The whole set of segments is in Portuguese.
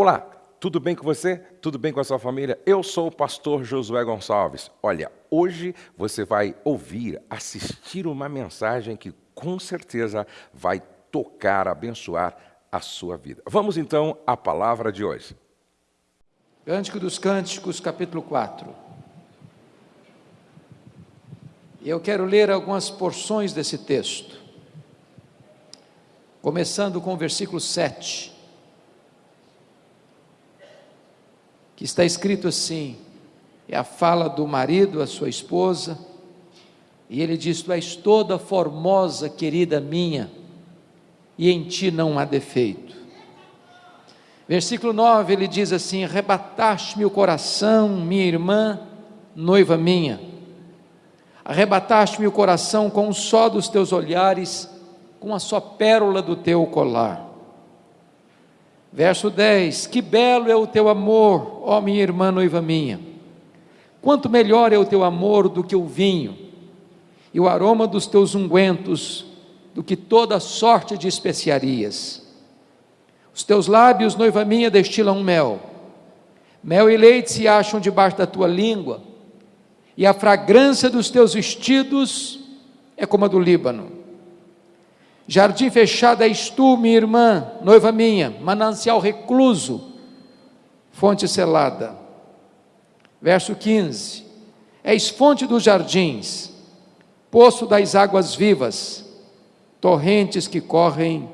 Olá, tudo bem com você? Tudo bem com a sua família? Eu sou o pastor Josué Gonçalves. Olha, hoje você vai ouvir, assistir uma mensagem que com certeza vai tocar, abençoar a sua vida. Vamos então à palavra de hoje. Cântico dos Cânticos, capítulo 4. Eu quero ler algumas porções desse texto, começando com o versículo 7, que está escrito assim: é a fala do marido à sua esposa, e ele diz: Tu és toda formosa, querida minha, e em ti não há defeito. Versículo 9 ele diz assim: Arrebataste-me o coração, minha irmã, noiva minha arrebataste-me o coração com um só dos teus olhares, com a só pérola do teu colar. Verso 10: Que belo é o teu amor, ó minha irmã noiva minha. Quanto melhor é o teu amor do que o vinho, e o aroma dos teus ungüentos do que toda sorte de especiarias. Os teus lábios, noiva minha, destilam mel. Mel e leite se acham debaixo da tua língua e a fragrância dos teus vestidos é como a do Líbano. Jardim fechado és tu, minha irmã, noiva minha, manancial recluso, fonte selada. Verso 15: És fonte dos jardins, poço das águas vivas, torrentes que correm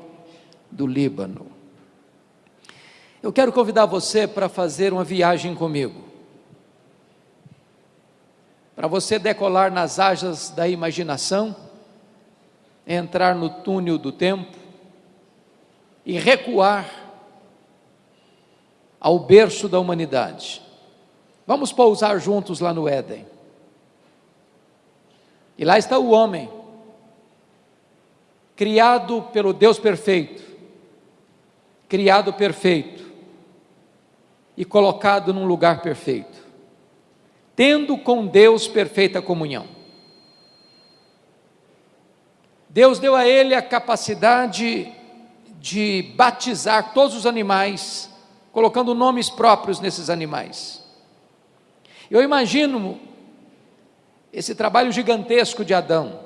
do Líbano. Eu quero convidar você para fazer uma viagem comigo para você decolar nas asas da imaginação, entrar no túnel do tempo e recuar ao berço da humanidade. Vamos pousar juntos lá no Éden. E lá está o homem, criado pelo Deus perfeito, criado perfeito e colocado num lugar perfeito tendo com Deus perfeita comunhão. Deus deu a ele a capacidade de batizar todos os animais, colocando nomes próprios nesses animais. Eu imagino esse trabalho gigantesco de Adão,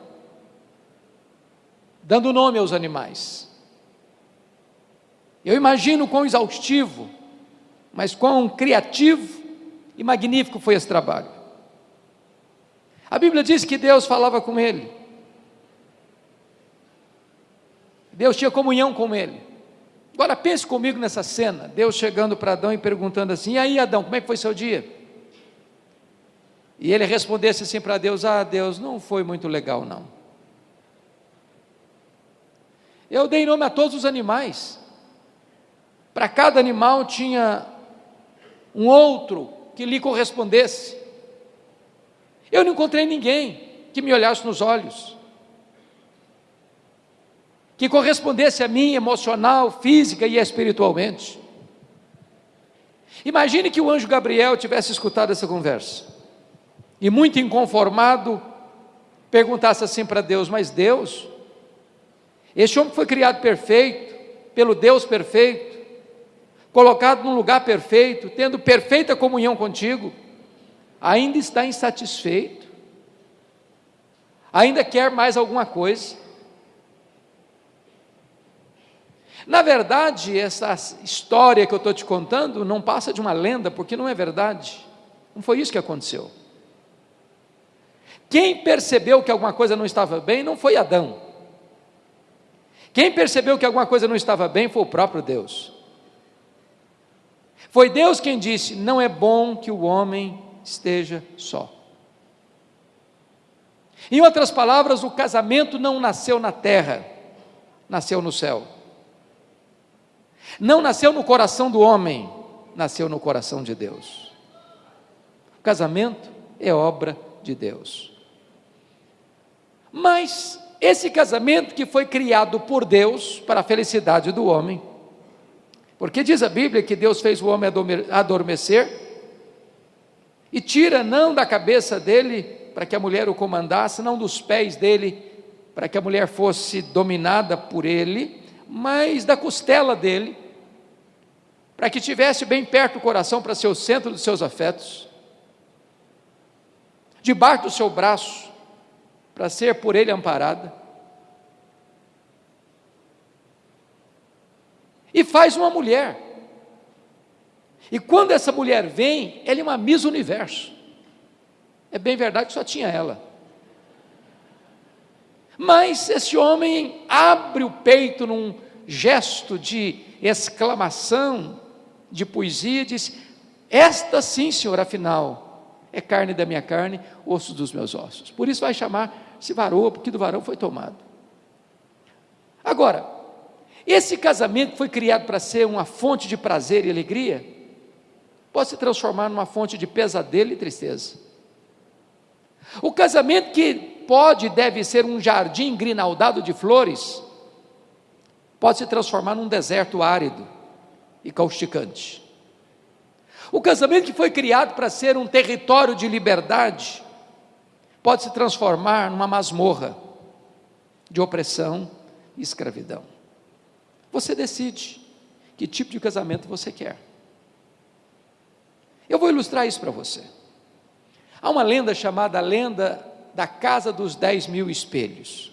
dando nome aos animais. Eu imagino quão exaustivo, mas quão criativo e magnífico foi esse trabalho. A Bíblia diz que Deus falava com ele. Deus tinha comunhão com ele. Agora pense comigo nessa cena, Deus chegando para Adão e perguntando assim: "E aí, Adão, como é que foi seu dia?" E ele respondesse assim para Deus: "Ah, Deus, não foi muito legal não. Eu dei nome a todos os animais. Para cada animal tinha um outro que lhe correspondesse. Eu não encontrei ninguém que me olhasse nos olhos, que correspondesse a mim emocional, física e espiritualmente. Imagine que o anjo Gabriel tivesse escutado essa conversa e, muito inconformado, perguntasse assim para Deus: Mas Deus, este homem foi criado perfeito, pelo Deus perfeito, colocado num lugar perfeito, tendo perfeita comunhão contigo, ainda está insatisfeito, ainda quer mais alguma coisa. Na verdade, essa história que eu estou te contando não passa de uma lenda, porque não é verdade. Não foi isso que aconteceu. Quem percebeu que alguma coisa não estava bem não foi Adão. Quem percebeu que alguma coisa não estava bem foi o próprio Deus. Foi Deus quem disse: não é bom que o homem esteja só. Em outras palavras, o casamento não nasceu na terra, nasceu no céu. Não nasceu no coração do homem, nasceu no coração de Deus. O casamento é obra de Deus. Mas esse casamento que foi criado por Deus para a felicidade do homem, porque diz a Bíblia que Deus fez o homem adormecer e tira não da cabeça dele para que a mulher o comandasse, não dos pés dele para que a mulher fosse dominada por ele, mas da costela dele para que tivesse bem perto do coração para ser o centro dos seus afetos, debaixo do seu braço, para ser por ele amparada. E faz uma mulher. E quando essa mulher vem, ela é uma Miss Universo. É bem verdade que só tinha ela. Mas esse homem abre o peito num gesto de exclamação, de poesia, e diz: Esta sim, Senhor, afinal, é carne da minha carne, osso dos meus ossos. Por isso vai chamar-se varoa, porque do varão foi tomado. Agora, esse casamento foi criado para ser uma fonte de prazer e alegria, pode se transformar numa fonte de pesadelo e tristeza. O casamento que pode e deve ser um jardim grinaldado de flores, pode se transformar num deserto árido e causticante. O casamento que foi criado para ser um território de liberdade, pode se transformar numa masmorra de opressão e escravidão. Você decide que tipo de casamento você quer. Eu vou ilustrar isso para você. Há uma lenda chamada lenda da Casa dos Dez Mil Espelhos.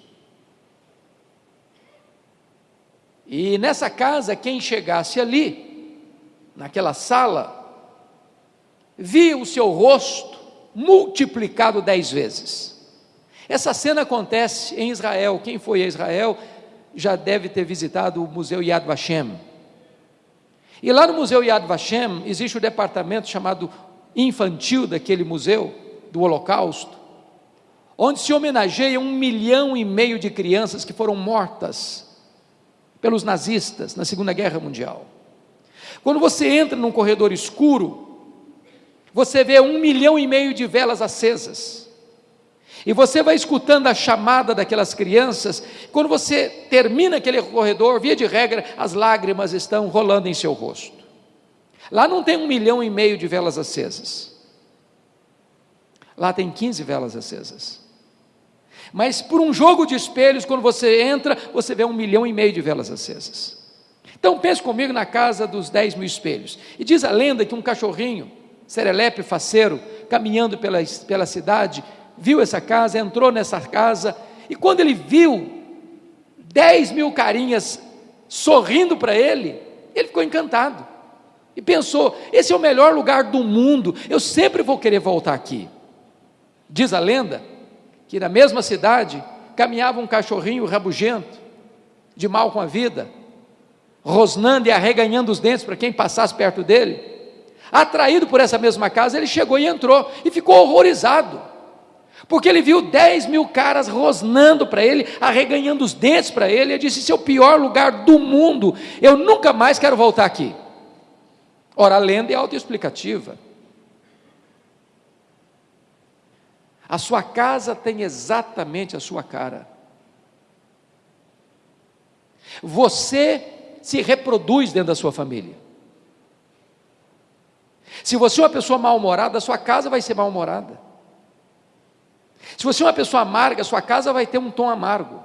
E nessa casa, quem chegasse ali, naquela sala, via o seu rosto multiplicado dez vezes. Essa cena acontece em Israel. Quem foi a Israel já deve ter visitado o Museu Yad Vashem. E lá no Museu Yad Vashem existe o um departamento chamado infantil daquele museu, do Holocausto, onde se homenageia um milhão e meio de crianças que foram mortas pelos nazistas na Segunda Guerra Mundial. Quando você entra num corredor escuro, você vê um milhão e meio de velas acesas. E você vai escutando a chamada daquelas crianças. Quando você termina aquele corredor, via de regra, as lágrimas estão rolando em seu rosto. Lá não tem um milhão e meio de velas acesas. Lá tem 15 velas acesas. Mas por um jogo de espelhos, quando você entra, você vê um milhão e meio de velas acesas. Então pense comigo na casa dos 10 mil espelhos. E diz a lenda que um cachorrinho, serelepe faceiro, caminhando pela, pela cidade, viu essa casa, entrou nessa casa, e quando ele viu 10 mil carinhas sorrindo para ele, ele ficou encantado. E pensou: esse é o melhor lugar do mundo, eu sempre vou querer voltar aqui. Diz a lenda que na mesma cidade caminhava um cachorrinho rabugento, de mal com a vida, rosnando e arreganhando os dentes para quem passasse perto dele. Atraído por essa mesma casa, ele chegou e entrou e ficou horrorizado. Porque ele viu 10 mil caras rosnando para ele, arreganhando os dentes para ele, e disse: Esse é o pior lugar do mundo, eu nunca mais quero voltar aqui. Ora, a lenda é autoexplicativa. A sua casa tem exatamente a sua cara. Você se reproduz dentro da sua família. Se você é uma pessoa mal-humorada, a sua casa vai ser mal-humorada. Se você é uma pessoa amarga, sua casa vai ter um tom amargo.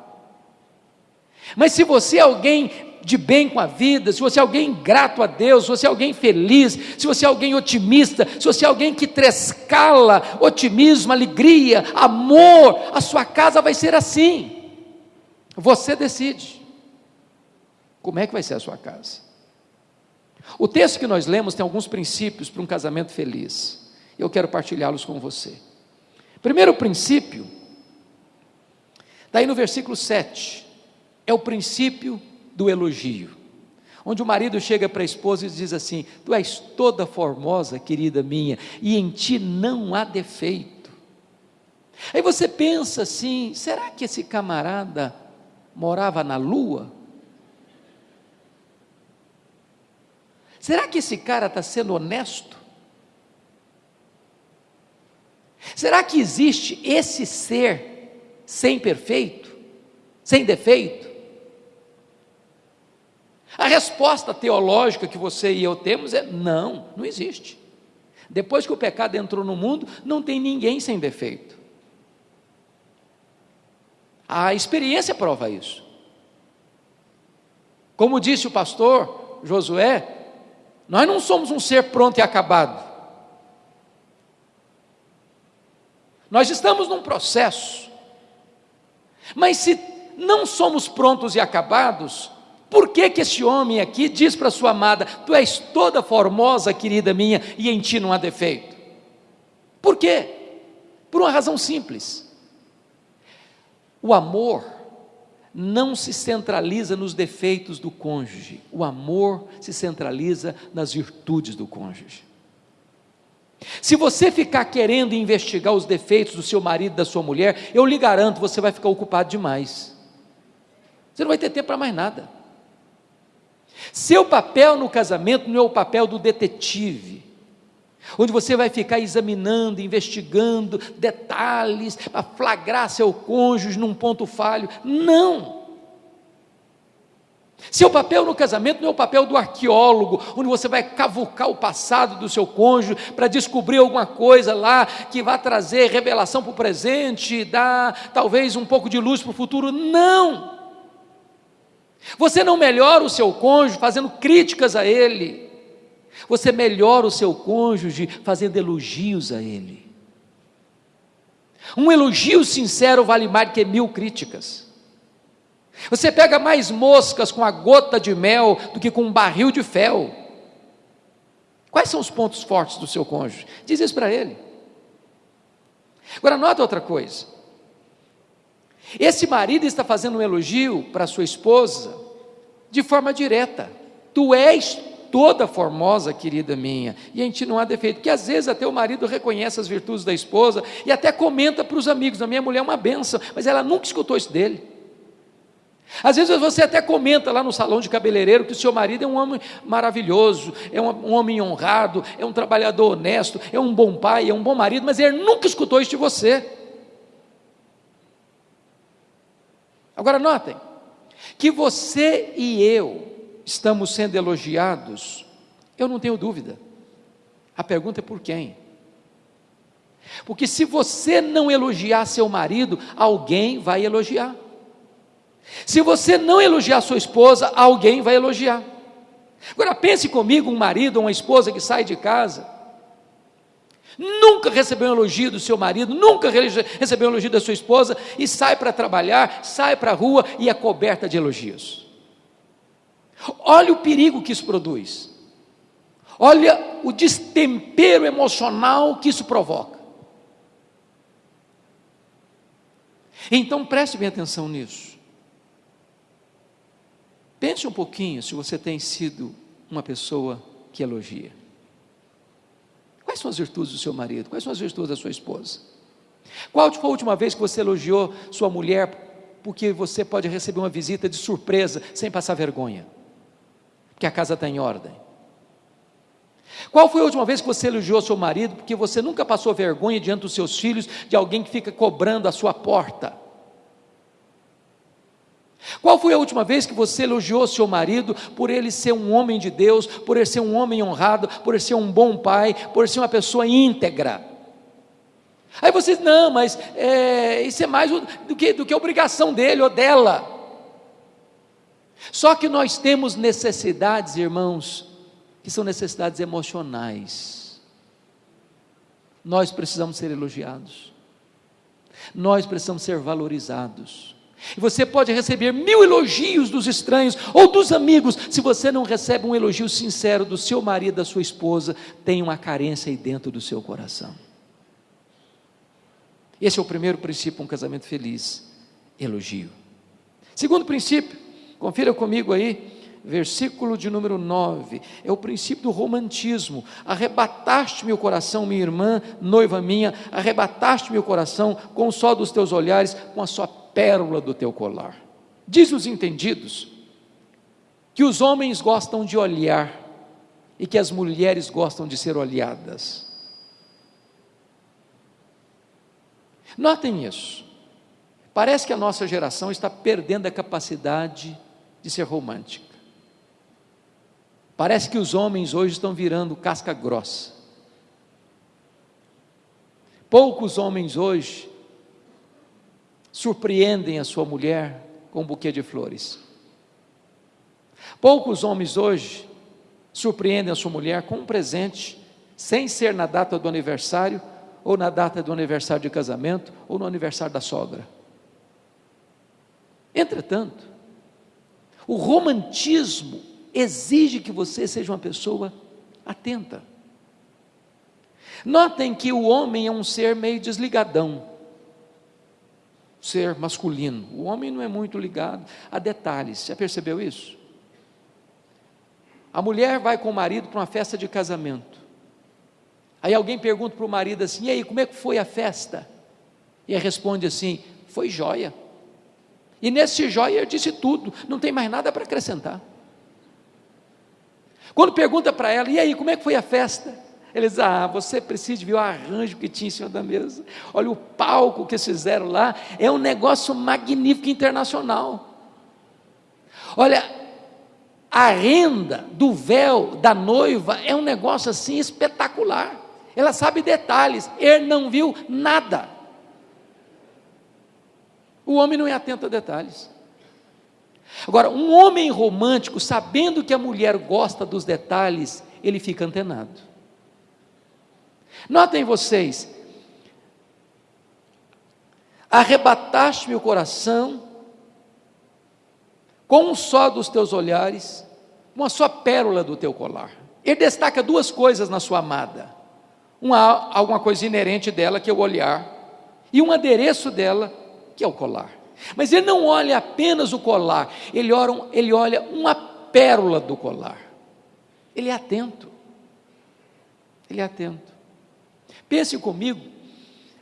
Mas se você é alguém de bem com a vida, se você é alguém grato a Deus, se você é alguém feliz, se você é alguém otimista, se você é alguém que trescala otimismo, alegria, amor, a sua casa vai ser assim. Você decide. Como é que vai ser a sua casa? O texto que nós lemos tem alguns princípios para um casamento feliz. Eu quero partilhá-los com você. Primeiro princípio, está aí no versículo 7, é o princípio do elogio, onde o marido chega para a esposa e diz assim: Tu és toda formosa, querida minha, e em ti não há defeito. Aí você pensa assim: será que esse camarada morava na lua? Será que esse cara está sendo honesto? Será que existe esse ser sem perfeito, sem defeito? A resposta teológica que você e eu temos é não, não existe. Depois que o pecado entrou no mundo, não tem ninguém sem defeito. A experiência prova isso. Como disse o pastor Josué, Nós não somos um ser pronto e acabado. Nós estamos num processo. Mas se não somos prontos e acabados, por que que esse homem aqui diz para sua amada: "Tu és toda formosa, querida minha, e em ti não há defeito"? Por quê? Por uma razão simples. O amor não se centraliza nos defeitos do cônjuge, o amor se centraliza nas virtudes do cônjuge. Se você ficar querendo investigar os defeitos do seu marido, da sua mulher, eu lhe garanto, você vai ficar ocupado demais. Você não vai ter tempo para mais nada. Seu papel no casamento não é o papel do detetive, onde você vai ficar examinando, investigando detalhes para flagrar seu cônjuge num ponto falho. Não! Seu papel no casamento não é o papel do arqueólogo, onde você vai cavucar o passado do seu cônjuge para descobrir alguma coisa lá que vai trazer revelação para o presente, dar talvez um pouco de luz para o futuro. Não! Você não melhora o seu cônjuge fazendo críticas a ele. Você melhora o seu cônjuge fazendo elogios a ele. Um elogio sincero vale mais que mil críticas. Você pega mais moscas com a gota de mel do que com um barril de fel. Quais são os pontos fortes do seu cônjuge? Diz isso para ele. Agora, nota outra coisa. Esse marido está fazendo um elogio para sua esposa de forma direta. Tu és toda formosa, querida minha, e em ti não há defeito, porque às vezes até o marido reconhece as virtudes da esposa e até comenta para os amigos: a minha mulher é uma benção, mas ela nunca escutou isso dele. Às vezes você até comenta lá no salão de cabeleireiro que o seu marido é um homem maravilhoso, é um, homem honrado, é um trabalhador honesto, é um bom pai, é um bom marido, mas ele nunca escutou isso de você. Agora notem que você e eu estamos sendo elogiados, eu não tenho dúvida. A pergunta é por quem? Porque se você não elogiar seu marido, alguém vai elogiar. Se você não elogiar sua esposa, alguém vai elogiar. Agora pense comigo, um marido ou uma esposa que sai de casa, nunca recebeu um elogio do seu marido, nunca recebeu um elogio da sua esposa e sai para trabalhar, sai para a rua e é coberta de elogios. Olha o perigo que isso produz. Olha o destempero emocional que isso provoca. Então preste bem atenção nisso. Pense um pouquinho se você tem sido uma pessoa que elogia. Quais são as virtudes do seu marido? Quais são as virtudes da sua esposa? Qual foi a última vez que você elogiou sua mulher porque você pode receber uma visita de surpresa sem passar vergonha? Porque a casa está em ordem. Qual foi a última vez que você elogiou seu marido porque você nunca passou vergonha diante dos seus filhos de alguém que fica cobrando a sua porta? Qual foi a última vez que você elogiou seu marido por ele ser um homem de Deus, por ele ser um homem honrado, por ele ser um bom pai, por ele ser uma pessoa íntegra? Aí você diz, não, mas é, isso é mais do que, do que obrigação dele ou dela. Só que nós temos necessidades, irmãos, que são necessidades emocionais. Nós precisamos ser elogiados, nós precisamos ser valorizados. E você pode receber mil elogios dos estranhos ou dos amigos, se você não recebe um elogio sincero do seu marido, da sua esposa, tem uma carência aí dentro do seu coração. Esse é o primeiro princípio, um casamento feliz: elogio. Segundo princípio, confira comigo aí, versículo de número 9, é o princípio do romantismo. Arrebataste meu coração, minha irmã, noiva minha, arrebataste meu coração com o sol dos teus olhares, com a sua pérola do teu colar. Diz os entendidos que os homens gostam de olhar e que as mulheres gostam de ser olhadas. Notem isso. Parece que a nossa geração está perdendo a capacidade de ser romântica. Parece que os homens hoje estão virando casca grossa. Poucos homens hoje surpreendem a sua mulher com um buquê de flores. Poucos homens hoje surpreendem a sua mulher com um presente, sem ser na data do aniversário, ou na data do aniversário de casamento, ou no aniversário da sogra. Entretanto, o romantismo exige que você seja uma pessoa atenta. Notem que o homem é um ser meio desligadão, ser masculino. O homem não é muito ligado a detalhes. Já percebeu isso? A mulher vai com o marido para uma festa de casamento. Aí alguém pergunta para o marido assim: e aí, como é que foi a festa? E ele responde assim: foi jóia. E nesse jóia ele disse tudo, não tem mais nada para acrescentar. Quando pergunta para ela, e aí, como é que foi a festa? Ele diz: Ah, você precisa ver o arranjo que tinha em cima da mesa. Olha o palco que fizeram lá, é um negócio magnífico internacional. Olha, a renda do véu da noiva é um negócio assim espetacular. Ela sabe detalhes, ele não viu nada. O homem não é atento a detalhes. Agora, um homem romântico, sabendo que a mulher gosta dos detalhes, ele fica antenado. Notem vocês, arrebataste-me o coração, com um só dos teus olhares, uma só pérola do teu colar. Ele destaca duas coisas na sua amada: uma, alguma coisa inerente dela, que é o olhar, e um adereço dela, que é o colar. Mas ele não olha apenas o colar, ele olha, ele olha uma pérola do colar. Ele é atento. Ele é atento. Pense comigo,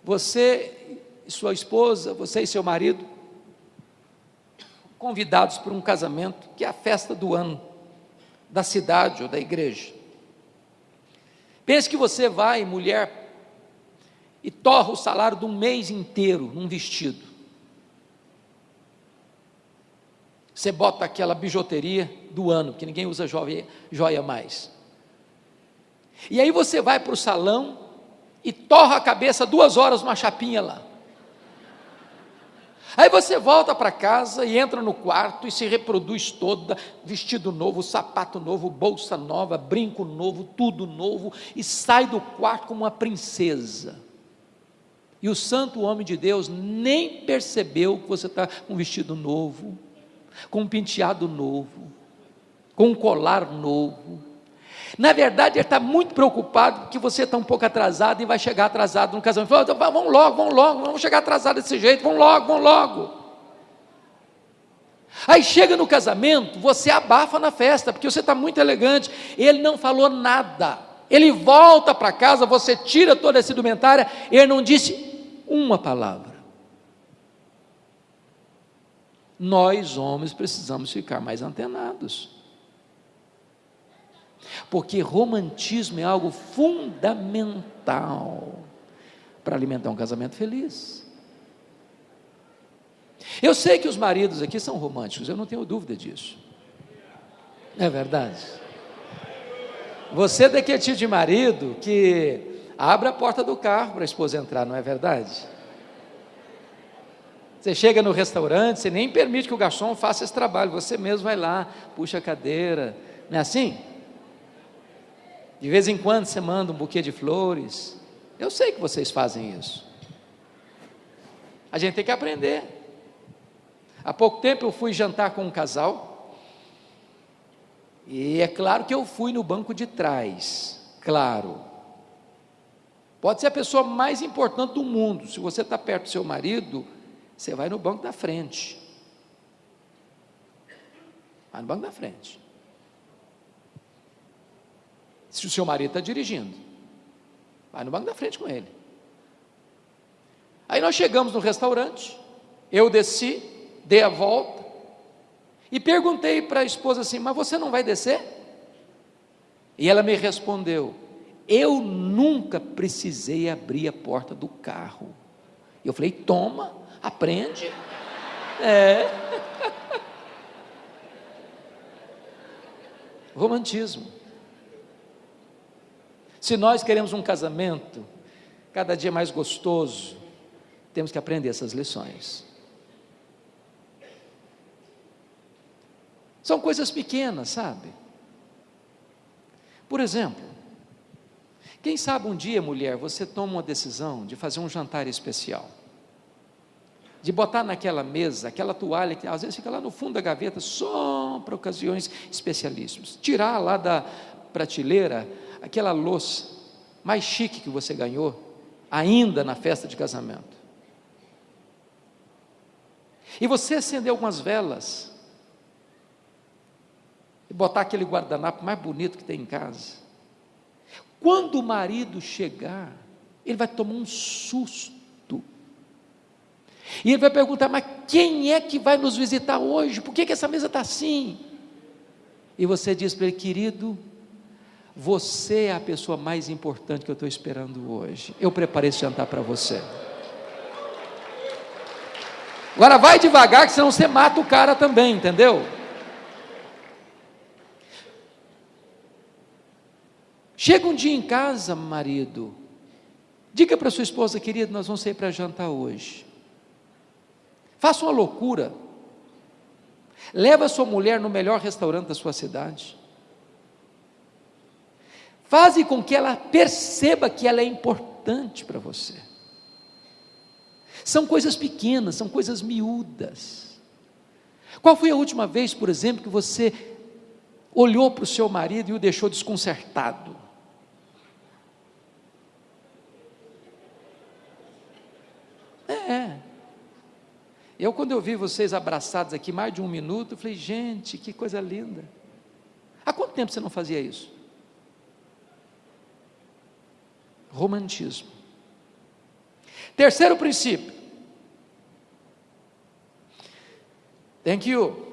você e sua esposa, você e seu marido, convidados para um casamento, que é a festa do ano, da cidade ou da igreja. Pense que você vai, mulher, e torra o salário de um mês inteiro num vestido. Você bota aquela bijuteria do ano, que ninguém usa joia, joia mais. E aí você vai para o salão e torra a cabeça duas horas numa chapinha lá. Aí você volta para casa e entra no quarto e se reproduz toda, vestido novo, sapato novo, bolsa nova, brinco novo, tudo novo, e sai do quarto como uma princesa. E o santo homem de Deus nem percebeu que você está com um vestido novo, com um penteado novo, com um colar novo. Na verdade, ele está muito preocupado que você está um pouco atrasado e vai chegar atrasado no casamento. Fala, vamos logo, vamos logo, vamos chegar atrasado desse jeito, vamos logo, vamos logo. Aí chega no casamento, você abafa na festa, porque você está muito elegante. Ele não falou nada. Ele volta para casa, você tira toda essa indumentária, ele não disse uma palavra. nós homens precisamos ficar mais antenados. Porque romantismo é algo fundamental para alimentar um casamento feliz. Eu sei que os maridos aqui são românticos, eu não tenho dúvida disso. É verdade. Você é daquele tipo de marido que abre a porta do carro para a esposa entrar, não é verdade? Você chega no restaurante, você nem permite que o garçom faça esse trabalho, você mesmo vai lá, puxa a cadeira, não é assim? De vez em quando você manda um buquê de flores. Eu sei que vocês fazem isso. A gente tem que aprender. Há pouco tempo eu fui jantar com um casal, e é claro que eu fui no banco de trás, claro. Pode ser a pessoa mais importante do mundo, se você está perto do seu marido, você vai no banco da frente. Vai no banco da frente. Se o seu marido está dirigindo, vai no banco da frente com ele. Aí nós chegamos no restaurante, eu desci, dei a volta e perguntei para a esposa assim: Mas você não vai descer? E ela me respondeu: Eu nunca precisei abrir a porta do carro. Eu falei: Toma, Aprende. É. Romantismo. Se nós queremos um casamento cada dia mais gostoso, temos que aprender essas lições. São coisas pequenas, sabe? Por exemplo, quem sabe um dia, mulher, você toma uma decisão de fazer um jantar especial, de botar naquela mesa aquela toalha que às vezes fica lá no fundo da gaveta só para ocasiões especialíssimas, tirar lá da prateleira aquela louça mais chique que você ganhou, ainda na festa de casamento. E você acender algumas velas, e botar aquele guardanapo mais bonito que tem em casa. Quando o marido chegar, ele vai tomar um susto. E ele vai perguntar: Mas quem é que vai nos visitar hoje? Por que, que essa mesa está assim? E você diz para ele: Querido, você é a pessoa mais importante que eu estou esperando hoje. Eu preparei esse jantar para você. Agora vai devagar, que senão você mata o cara também, entendeu? Chega um dia em casa, marido, diga para sua esposa, querida, nós vamos sair para jantar hoje. Faça uma loucura. Leva sua mulher no melhor restaurante da sua cidade. Faze com que ela perceba que ela é importante para você. São coisas pequenas, são coisas miúdas. Qual foi a última vez, por exemplo, que você olhou para o seu marido e o deixou desconcertado? É. Eu, quando eu vi vocês abraçados aqui mais de um minuto, eu falei, gente, que coisa linda. Há quanto tempo você não fazia isso? Romantismo. Terceiro princípio. Thank you.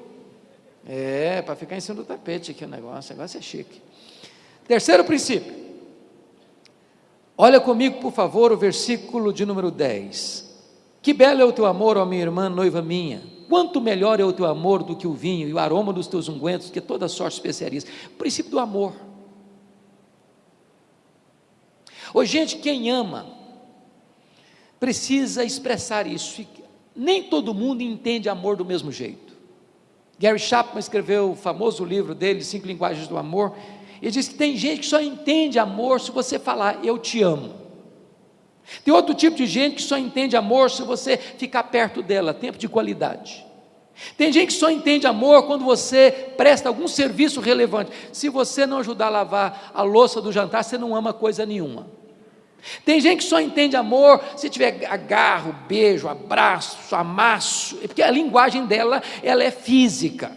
É, para ficar em cima do tapete aqui o negócio, o negócio é chique. Terceiro princípio. Olha comigo, por favor, o versículo de número 10. Que belo é o teu amor, ó minha irmã, noiva minha. Quanto melhor é o teu amor do que o vinho e o aroma dos teus ungüentos, que toda sorte especiarias. O princípio do amor. Ô, gente, quem ama precisa expressar isso. Nem todo mundo entende amor do mesmo jeito. Gary Chapman escreveu o famoso livro dele, Cinco Linguagens do Amor, e diz que tem gente que só entende amor se você falar, eu te amo. Tem outro tipo de gente que só entende amor se você ficar perto dela, tempo de qualidade. Tem gente que só entende amor quando você presta algum serviço relevante. Se você não ajudar a lavar a louça do jantar, você não ama coisa nenhuma. Tem gente que só entende amor se tiver agarro, beijo, abraço, amasso, é porque a linguagem dela ela é física.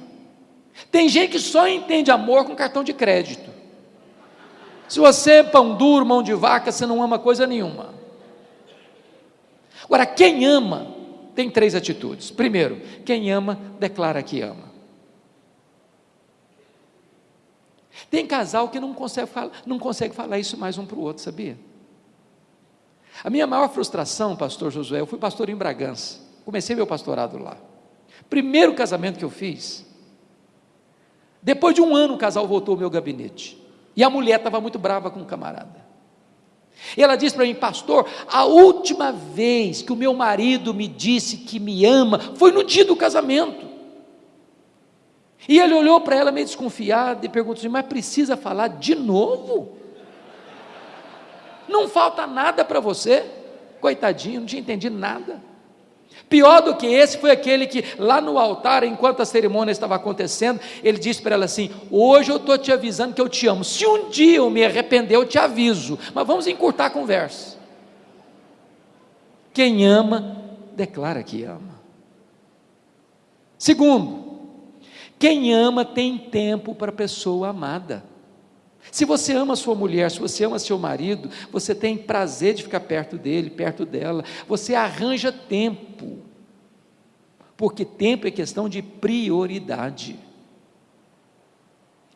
Tem gente que só entende amor com cartão de crédito. Se você é pão duro, mão de vaca, você não ama coisa nenhuma. Agora, quem ama tem três atitudes. Primeiro, quem ama declara que ama. Tem casal que não consegue, falar, não consegue falar isso mais um para o outro, sabia? A minha maior frustração, pastor Josué, eu fui pastor em Bragança, comecei meu pastorado lá. Primeiro casamento que eu fiz, depois de um ano o casal voltou ao meu gabinete, e a mulher estava muito brava com o camarada. E ela disse para mim, pastor, a última vez que o meu marido me disse que me ama foi no dia do casamento. E ele olhou para ela meio desconfiado e perguntou assim: Mas precisa falar de novo? não falta nada para você. Coitadinho, não tinha entendido nada. Pior do que esse foi aquele que, lá no altar, enquanto a cerimônia estava acontecendo, ele disse para ela assim: Hoje eu estou te avisando que eu te amo. Se um dia eu me arrepender, eu te aviso. Mas vamos encurtar a conversa. Quem ama, declara que ama. Segundo, quem ama tem tempo para a pessoa amada. Se você ama sua mulher, se você ama seu marido, você tem prazer de ficar perto dele, perto dela, você arranja tempo, porque tempo é questão de prioridade.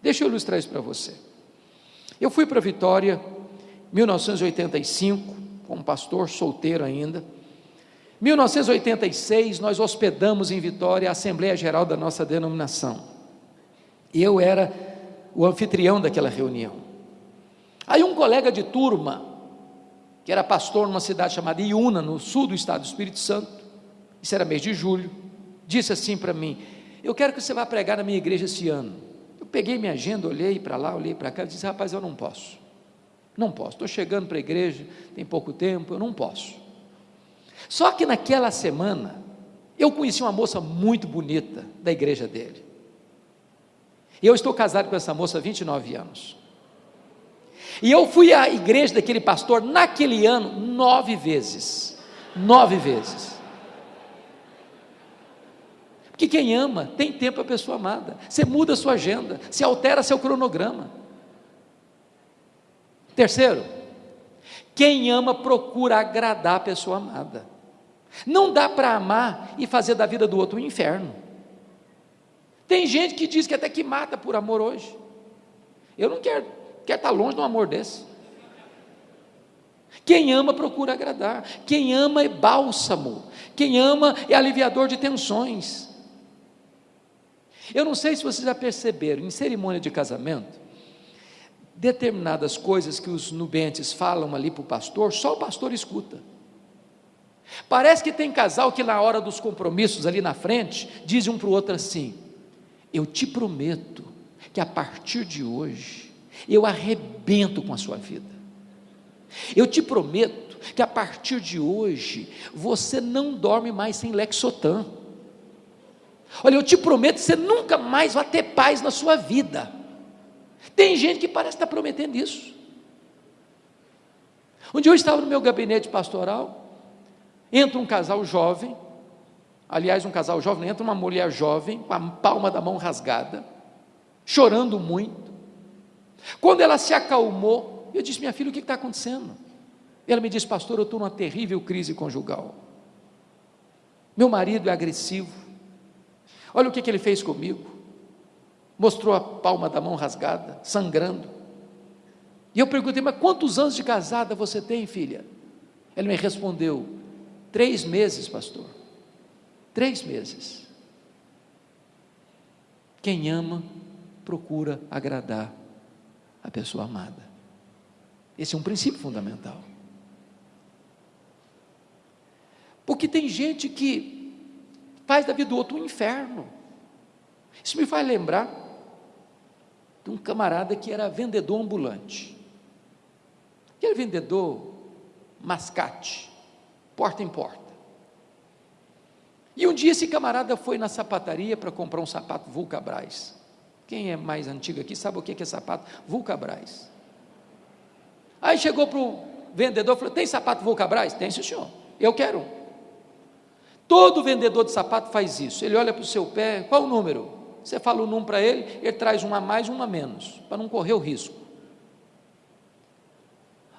Deixa eu ilustrar isso para você. Eu fui para Vitória, 1985, como pastor, solteiro ainda. 1986, nós hospedamos em Vitória a Assembleia Geral da nossa denominação. Eu era o anfitrião daquela reunião. Aí um colega de turma, que era pastor numa cidade chamada Iuna, no sul do estado do Espírito Santo, isso era mês de julho, disse assim para mim: Eu quero que você vá pregar na minha igreja esse ano. Eu peguei minha agenda, olhei para lá, olhei para cá e disse: rapaz, eu não posso. Não posso. Estou chegando para a igreja, tem pouco tempo, eu não posso. Só que naquela semana, eu conheci uma moça muito bonita da igreja dele. E eu estou casado com essa moça há 29 anos. E eu fui à igreja daquele pastor naquele ano nove vezes. Nove vezes. Porque quem ama tem tempo a pessoa amada. Você muda a sua agenda, se altera seu cronograma. Terceiro, quem ama procura agradar a pessoa amada. Não dá para amar e fazer da vida do outro um inferno. Tem gente que diz que até que mata por amor hoje. Eu não quero, quero estar longe de um amor desse. Quem ama procura agradar. Quem ama é bálsamo. Quem ama é aliviador de tensões. Eu não sei se vocês já perceberam, em cerimônia de casamento, determinadas coisas que os nubentes falam ali para o pastor, só o pastor escuta. Parece que tem casal que na hora dos compromissos ali na frente, diz um para o outro assim: Eu te prometo que a partir de hoje eu arrebento com a sua vida. Eu te prometo que a partir de hoje você não dorme mais sem Lexotan. Olha, eu te prometo que você nunca mais vai ter paz na sua vida. Tem gente que parece estar prometendo isso. Um dia eu estava no meu gabinete pastoral, entra um casal jovem, aliás, um casal jovem, entra uma mulher jovem, com a palma da mão rasgada, chorando muito. Quando ela se acalmou, eu disse: Minha filha, o que está acontecendo? Ela me disse: Pastor, eu estou numa terrível crise conjugal. Meu marido é agressivo, Olha o que, que ele fez comigo. Mostrou a palma da mão rasgada, sangrando. E eu perguntei, mas quantos anos de casada você tem, filha? Ele me respondeu: três meses, pastor. Três meses. Quem ama, procura agradar a pessoa amada. Esse é um princípio fundamental. Porque tem gente que faz da vida do outro um inferno. Isso me faz lembrar de um camarada que era vendedor ambulante. Aquele vendedor mascate, porta em porta. E um dia esse camarada foi na sapataria para comprar um sapato Vulcabras. Quem é mais antigo aqui sabe o que é sapato Vulcabras. Aí chegou para o vendedor e falou: Tem sapato Vulcabras? Tem, senhor. Eu quero. Todo vendedor de sapato faz isso. Ele olha para o seu pé, qual o número? Você fala o número para ele, ele traz um a mais, um a menos, para não correr o risco.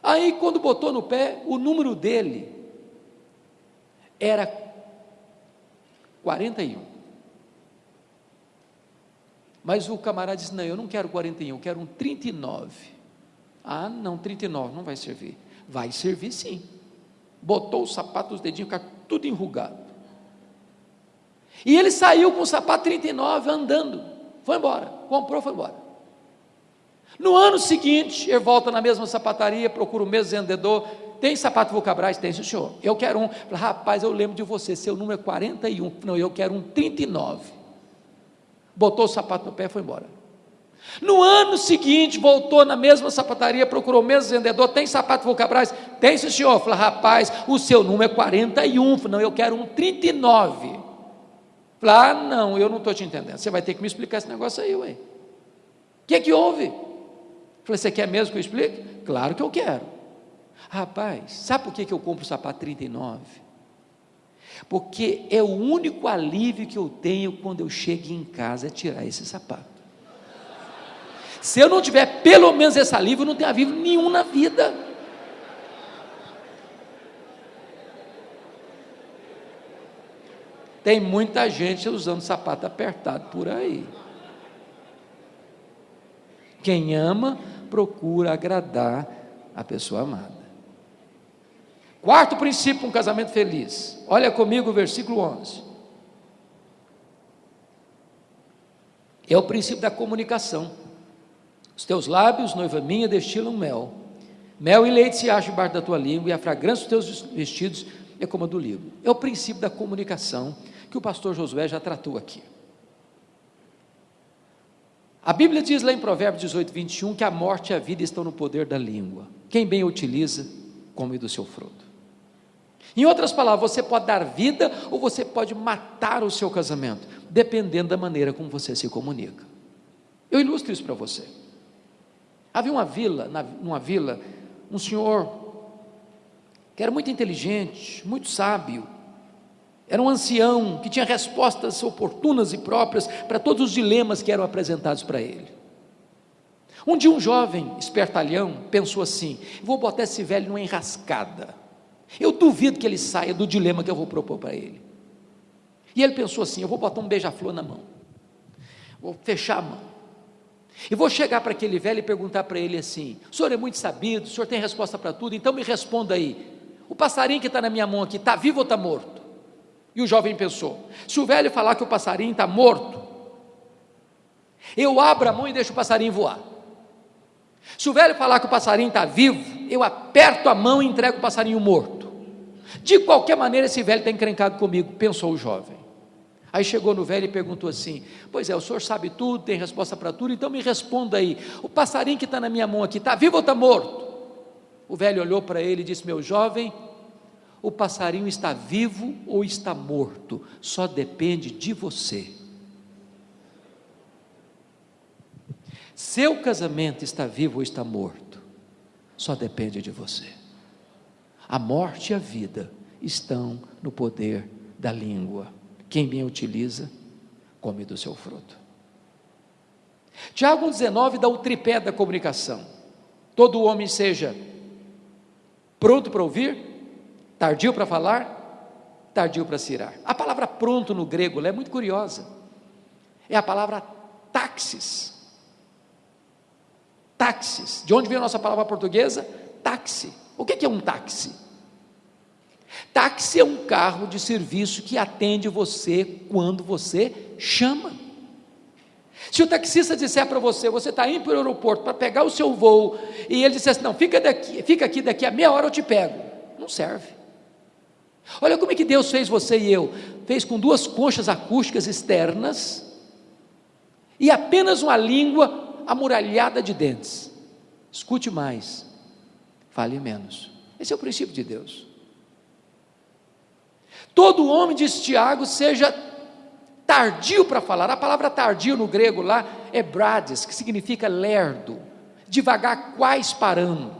Aí, quando botou no pé, o número dele era 41. Mas o camarada disse: Não, eu não quero 41, eu quero um 39. Ah, não, 39 não vai servir. Vai servir sim. Botou o sapato, os dedinhos, ficaram tudo enrugado. E ele saiu com o sapato 39 andando, foi embora, comprou, foi embora. No ano seguinte, ele volta na mesma sapataria, procura o mesmo vendedor. Tem sapato Vulcabras? Tem, senhor. Eu quero um. Rapaz, eu lembro de você, seu número é 41. Não, eu quero um 39. Botou o sapato no pé e foi embora. No ano seguinte, voltou na mesma sapataria, procurou o mesmo vendedor, tem sapato Vulcabras? Tem, senhor. Fala, rapaz, o seu número é 41. Não, eu quero um 39. Falei, ah, não, eu não estou te entendendo. Você vai ter que me explicar esse negócio aí, ué. O que é que houve? Falei, você quer mesmo que eu explique? Claro que eu quero. Rapaz, sabe por que, que eu compro o sapato 39? Porque é o único alívio que eu tenho quando eu chego em casa é tirar esse sapato. Se eu não tiver pelo menos esse alívio, eu não tenho alívio nenhum na vida. Tem muita gente usando sapato apertado por aí. Quem ama, procura agradar a pessoa amada. Quarto princípio, um casamento feliz. Olha comigo o versículo 11. É o princípio da comunicação. Os teus lábios, noiva minha, destilam mel. Mel e leite se acham debaixo da tua língua, e a fragrância dos teus vestidos é como a do livro. É o princípio da comunicação que o pastor Josué já tratou aqui. A Bíblia diz lá em Provérbios 18, 21 que a morte e a vida estão no poder da língua. Quem bem utiliza, come do seu fruto. Em outras palavras, você pode dar vida ou você pode matar o seu casamento, dependendo da maneira como você se comunica. Eu ilustro isso para você. Havia uma vila, na, numa vila, um senhor que era muito inteligente, muito sábio, era um ancião que tinha respostas oportunas e próprias para todos os dilemas que eram apresentados para ele. Um dia, um jovem espertalhão pensou assim: vou botar esse velho numa enrascada. Eu duvido que ele saia do dilema que eu vou propor para ele. E ele pensou assim: eu vou botar um beija-flor na mão, vou fechar a mão. E vou chegar para aquele velho e perguntar para ele assim: o senhor é muito sabido, o senhor tem resposta para tudo, então me responda aí: o passarinho que está na minha mão aqui, está vivo ou está morto? E o jovem pensou: se o velho falar que o passarinho está morto, eu abro a mão e deixo o passarinho voar. Se o velho falar que o passarinho está vivo, eu aperto a mão e entrego o passarinho morto. De qualquer maneira, esse velho está encrencado comigo, pensou o jovem. Aí chegou no velho e perguntou assim: Pois é, o senhor sabe tudo, tem resposta para tudo, então me responda aí: o passarinho que está na minha mão aqui, está vivo ou está morto? O velho olhou para ele e disse: Meu jovem, o passarinho está vivo ou está morto, só depende de você. Seu casamento está vivo ou está morto, só depende de você. A morte e a vida estão no poder da língua. Quem bem utiliza, come do seu fruto. Tiago 19 dá o tripé da comunicação. Todo homem seja pronto para ouvir, Tardio para falar, tardio para cirar. A palavra pronto no grego é muito curiosa. É a palavra táxis. Táxis. De onde vem a nossa palavra portuguesa? Táxi. O que é um táxi? Táxi é um carro de serviço que atende você quando você chama. Se o taxista disser para você, você está indo para o aeroporto para pegar o seu voo, e ele disser assim, não, fica, daqui, fica aqui, daqui a meia hora eu te pego. Não serve. Olha como é que Deus fez você e eu. Fez com duas conchas acústicas externas e apenas uma língua amuralhada de dentes. Escute mais, fale menos. Esse é o princípio de Deus. Todo homem, diz Tiago, seja tardio para falar. A palavra tardio no grego lá é brades, que significa lerdo, devagar, quais parando.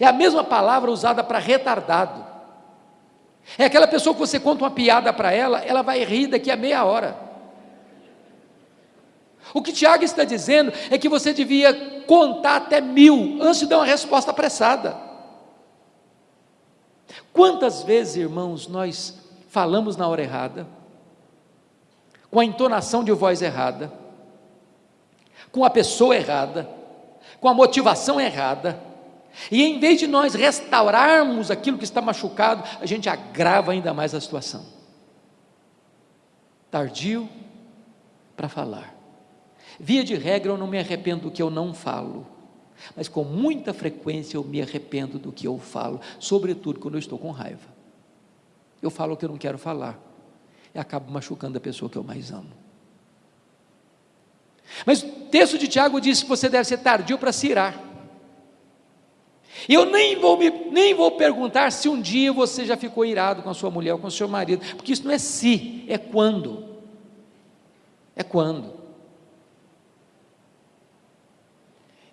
É a mesma palavra usada para retardado. É aquela pessoa que você conta uma piada para ela, ela vai rir daqui a meia hora. O que Tiago está dizendo é que você devia contar até mil antes de dar uma resposta apressada. Quantas vezes, irmãos, nós falamos na hora errada, com a entonação de voz errada, com a pessoa errada, com a motivação errada, e em vez de nós restaurarmos aquilo que está machucado, a gente agrava ainda mais a situação. Tardio para falar. Via de regra, eu não me arrependo do que eu não falo, mas com muita frequência eu me arrependo do que eu falo, sobretudo quando eu estou com raiva. Eu falo o que eu não quero falar e acabo machucando a pessoa que eu mais amo. Mas o texto de Tiago diz que você deve ser tardio para se irar. Eu nem vou, me, nem vou perguntar se um dia você já ficou irado com a sua mulher ou com o seu marido, porque isso não é se, é quando. É quando.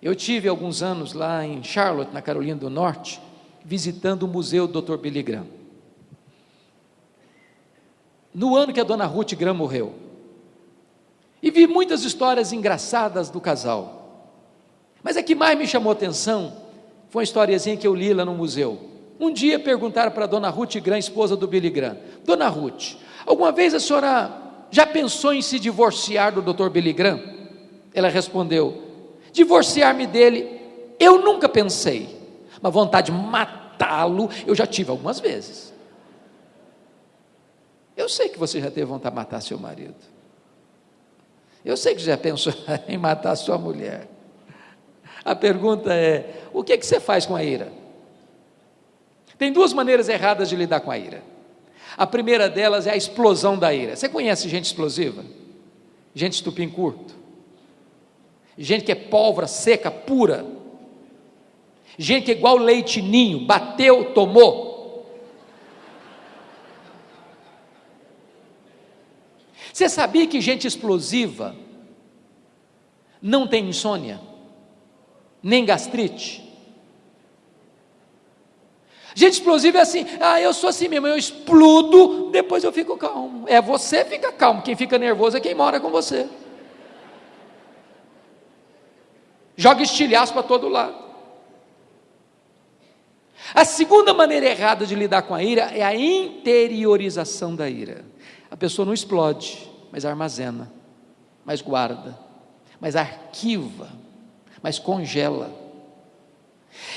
Eu tive alguns anos lá em Charlotte, na Carolina do Norte, visitando o museu do Dr. Billy Graham. No ano que a dona Ruth Graham morreu. E vi muitas histórias engraçadas do casal. Mas a que mais me chamou atenção foi uma historiazinha que eu li lá no museu. Um dia perguntaram para a dona Ruth Graham, esposa do Billy Graham: Dona Ruth, alguma vez a senhora já pensou em se divorciar do Dr. Billy Graham? Ela respondeu: Divorciar-me dele, eu nunca pensei, mas vontade de matá-lo eu já tive algumas vezes. Eu sei que você já teve vontade de matar seu marido. Eu sei que já pensou em matar sua mulher. A pergunta é: o que, é que você faz com a ira? Tem duas maneiras erradas de lidar com a ira. A primeira delas é a explosão da ira. Você conhece gente explosiva? Gente estupim curto? Gente que é pólvora seca, pura, gente que é igual leite ninho, bateu, tomou. Você sabia que gente explosiva não tem insônia, nem gastrite? Gente explosiva é assim, ah, eu sou assim mesmo, eu explodo, depois eu fico calmo. É você fica calmo, quem fica nervoso é quem mora com você. Joga estilhaço para todo lado. A segunda maneira errada de lidar com a ira é a interiorização da ira. A pessoa não explode, mas armazena, mas guarda, mas arquiva, mas congela.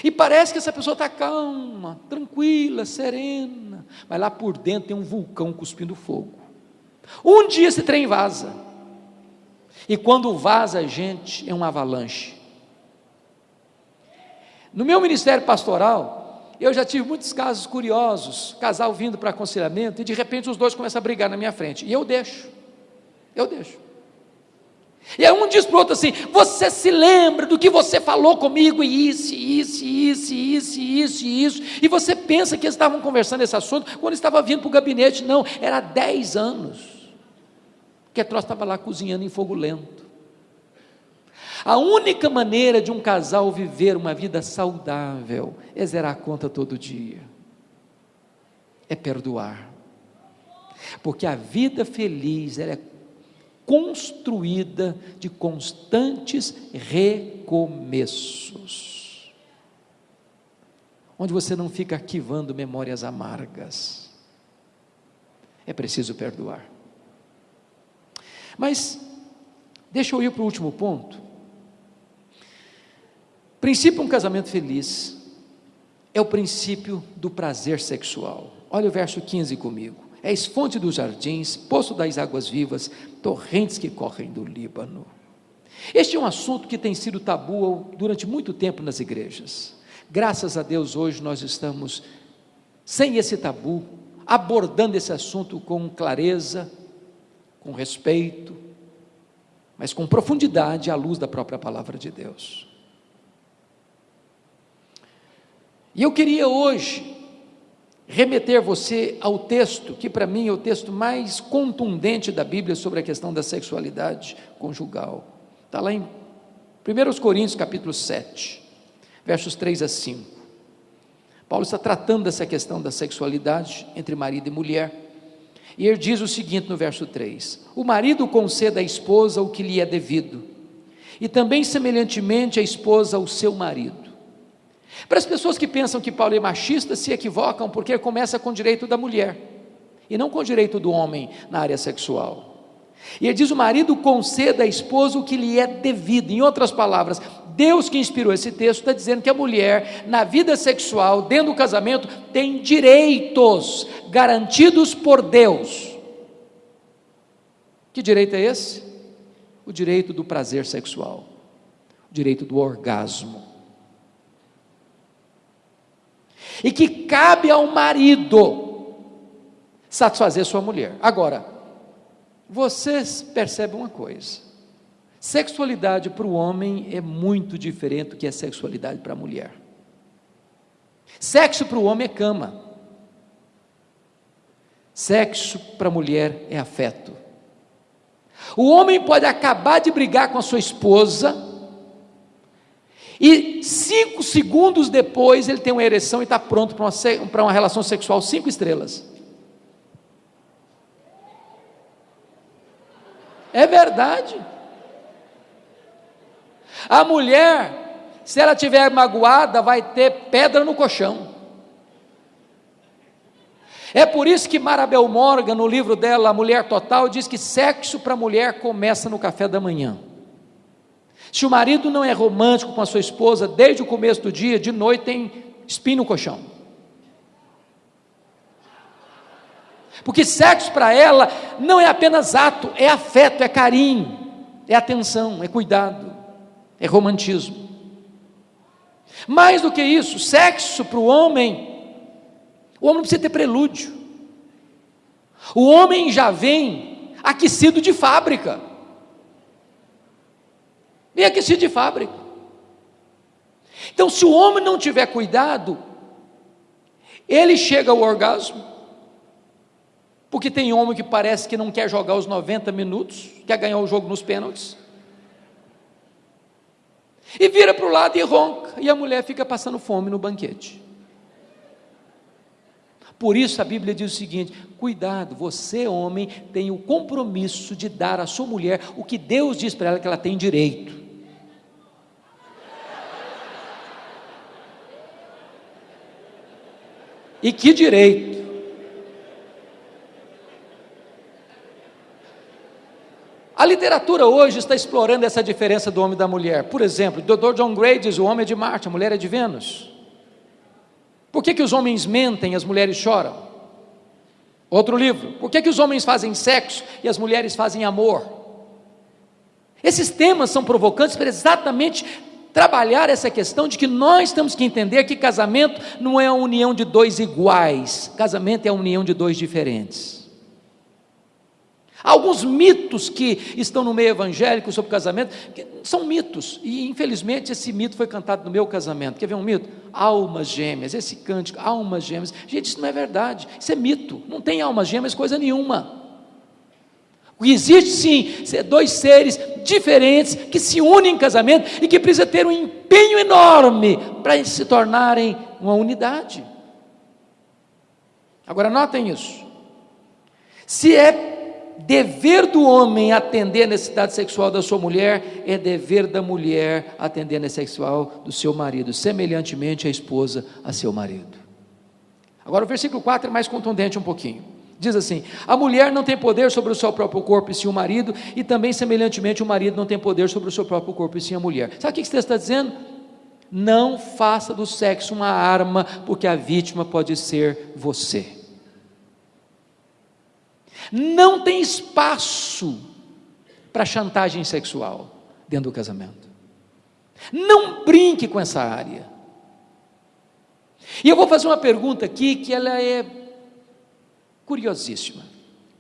E parece que essa pessoa está calma, tranquila, serena, mas lá por dentro tem um vulcão cuspindo fogo. Um dia esse trem vaza. E quando vaza, gente, é uma avalanche. No meu ministério pastoral, eu já tive muitos casos curiosos, casal vindo para aconselhamento, e de repente os dois começam a brigar na minha frente. E eu deixo. Eu deixo. E aí um diz para o outro assim: Você se lembra do que você falou comigo, e isso, isso, isso, isso, isso, isso. E você pensa que eles estavam conversando esse assunto quando estava vindo para o gabinete. Não, era 10 anos que a troça estava lá cozinhando em fogo lento. A única maneira de um casal viver uma vida saudável é zerar a conta todo dia, é perdoar. Porque a vida feliz ela é construída de constantes recomeços, onde você não fica arquivando memórias amargas. É preciso perdoar. Mas, deixa eu ir para o último ponto. Princípio um casamento feliz é o princípio do prazer sexual. Olha o verso 15 comigo és fonte dos jardins, poço das águas vivas, torrentes que correm do Líbano. Este é um assunto que tem sido tabu durante muito tempo nas igrejas. Graças a Deus, hoje nós estamos sem esse tabu, abordando esse assunto com clareza, com respeito, mas com profundidade à luz da própria palavra de Deus. E eu queria hoje remeter você ao texto, que para mim é o texto mais contundente da Bíblia sobre a questão da sexualidade conjugal. Está lá em 1 Coríntios capítulo 7, versos 3 a 5. Paulo está tratando dessa questão da sexualidade entre marido e mulher. E ele diz o seguinte no verso 3: O marido conceda à esposa o que lhe é devido, e também semelhantemente a esposa ao seu marido. Para as pessoas que pensam que Paulo é machista, se equivocam porque começa com o direito da mulher e não com o direito do homem na área sexual. E ele diz: o marido conceda à esposa o que lhe é devido. Em outras palavras, Deus que inspirou esse texto está dizendo que a mulher, na vida sexual, dentro do casamento, tem direitos garantidos por Deus. Que direito é esse? O direito do prazer sexual, o direito do orgasmo e que cabe ao marido satisfazer sua mulher. Agora, vocês percebem uma coisa: sexualidade para o homem é muito diferente do que é sexualidade para a mulher. Sexo para o homem é cama, sexo para a mulher é afeto. O homem pode acabar de brigar com a sua esposa, e cinco segundos depois ele tem uma ereção e está pronto para uma, uma relação sexual cinco estrelas. É verdade. A mulher, se ela tiver magoada, vai ter pedra no colchão. É por isso que Marabel Morgan, no livro dela, A Mulher Total, diz que sexo para a mulher começa no café da manhã. Se o marido não é romântico com a sua esposa desde o começo do dia, de noite tem espinho no colchão. Porque sexo para ela não é apenas ato, é afeto, é carinho, é atenção, é cuidado, é romantismo. Mais do que isso, sexo para o homem, o homem precisa ter prelúdio. O homem já vem aquecido de fábrica. Bem aquecido de fábrica. Então, se o homem não tiver cuidado, ele chega ao orgasmo, porque tem homem que parece que não quer jogar os 90 minutos, quer ganhar o jogo nos pênaltis, e vira para o lado e ronca, e a mulher fica passando fome no banquete. Por isso a Bíblia diz o seguinte: cuidado, você, homem, tem o compromisso de dar à sua mulher o que Deus diz para ela que ela tem direito. E que direito? A literatura hoje está explorando essa diferença do homem e da mulher. Por exemplo, o Dr. John Gray diz: o homem é de Marte, a mulher é de Vênus. Por que, que os homens mentem e as mulheres choram? Outro livro. Por que, que os homens fazem sexo e as mulheres fazem amor? Esses temas são provocantes para exatamente trabalhar essa questão de que nós temos que entender que casamento não é a união de dois iguais, casamento é a união de dois diferentes. Alguns mitos que estão no meio evangélico sobre casamento, são mitos, e infelizmente esse mito foi cantado no meu casamento. Quer ver um mito? Almas gêmeas, esse cântico, almas gêmeas. Gente, isso não é verdade, isso é mito, não tem almas gêmeas coisa nenhuma. Existe sim, dois seres diferentes que se unem em casamento e que precisa ter um empenho enorme para se tornarem uma unidade. Agora notem isso. Se é dever do homem atender a necessidade sexual da sua mulher, é dever da mulher atender a necessidade sexual do seu marido, semelhantemente a esposa a seu marido. Agora o versículo 4 é mais contundente um pouquinho. Diz assim: A mulher não tem poder sobre o seu próprio corpo e sim o marido, e também, semelhantemente, o marido não tem poder sobre o seu próprio corpo e sim a mulher. Sabe o que esse texto está dizendo? Não faça do sexo uma arma, porque a vítima pode ser você. Não tem espaço para chantagem sexual dentro do casamento. Não brinque com essa área. E eu vou fazer uma pergunta aqui que ela é curiosíssima.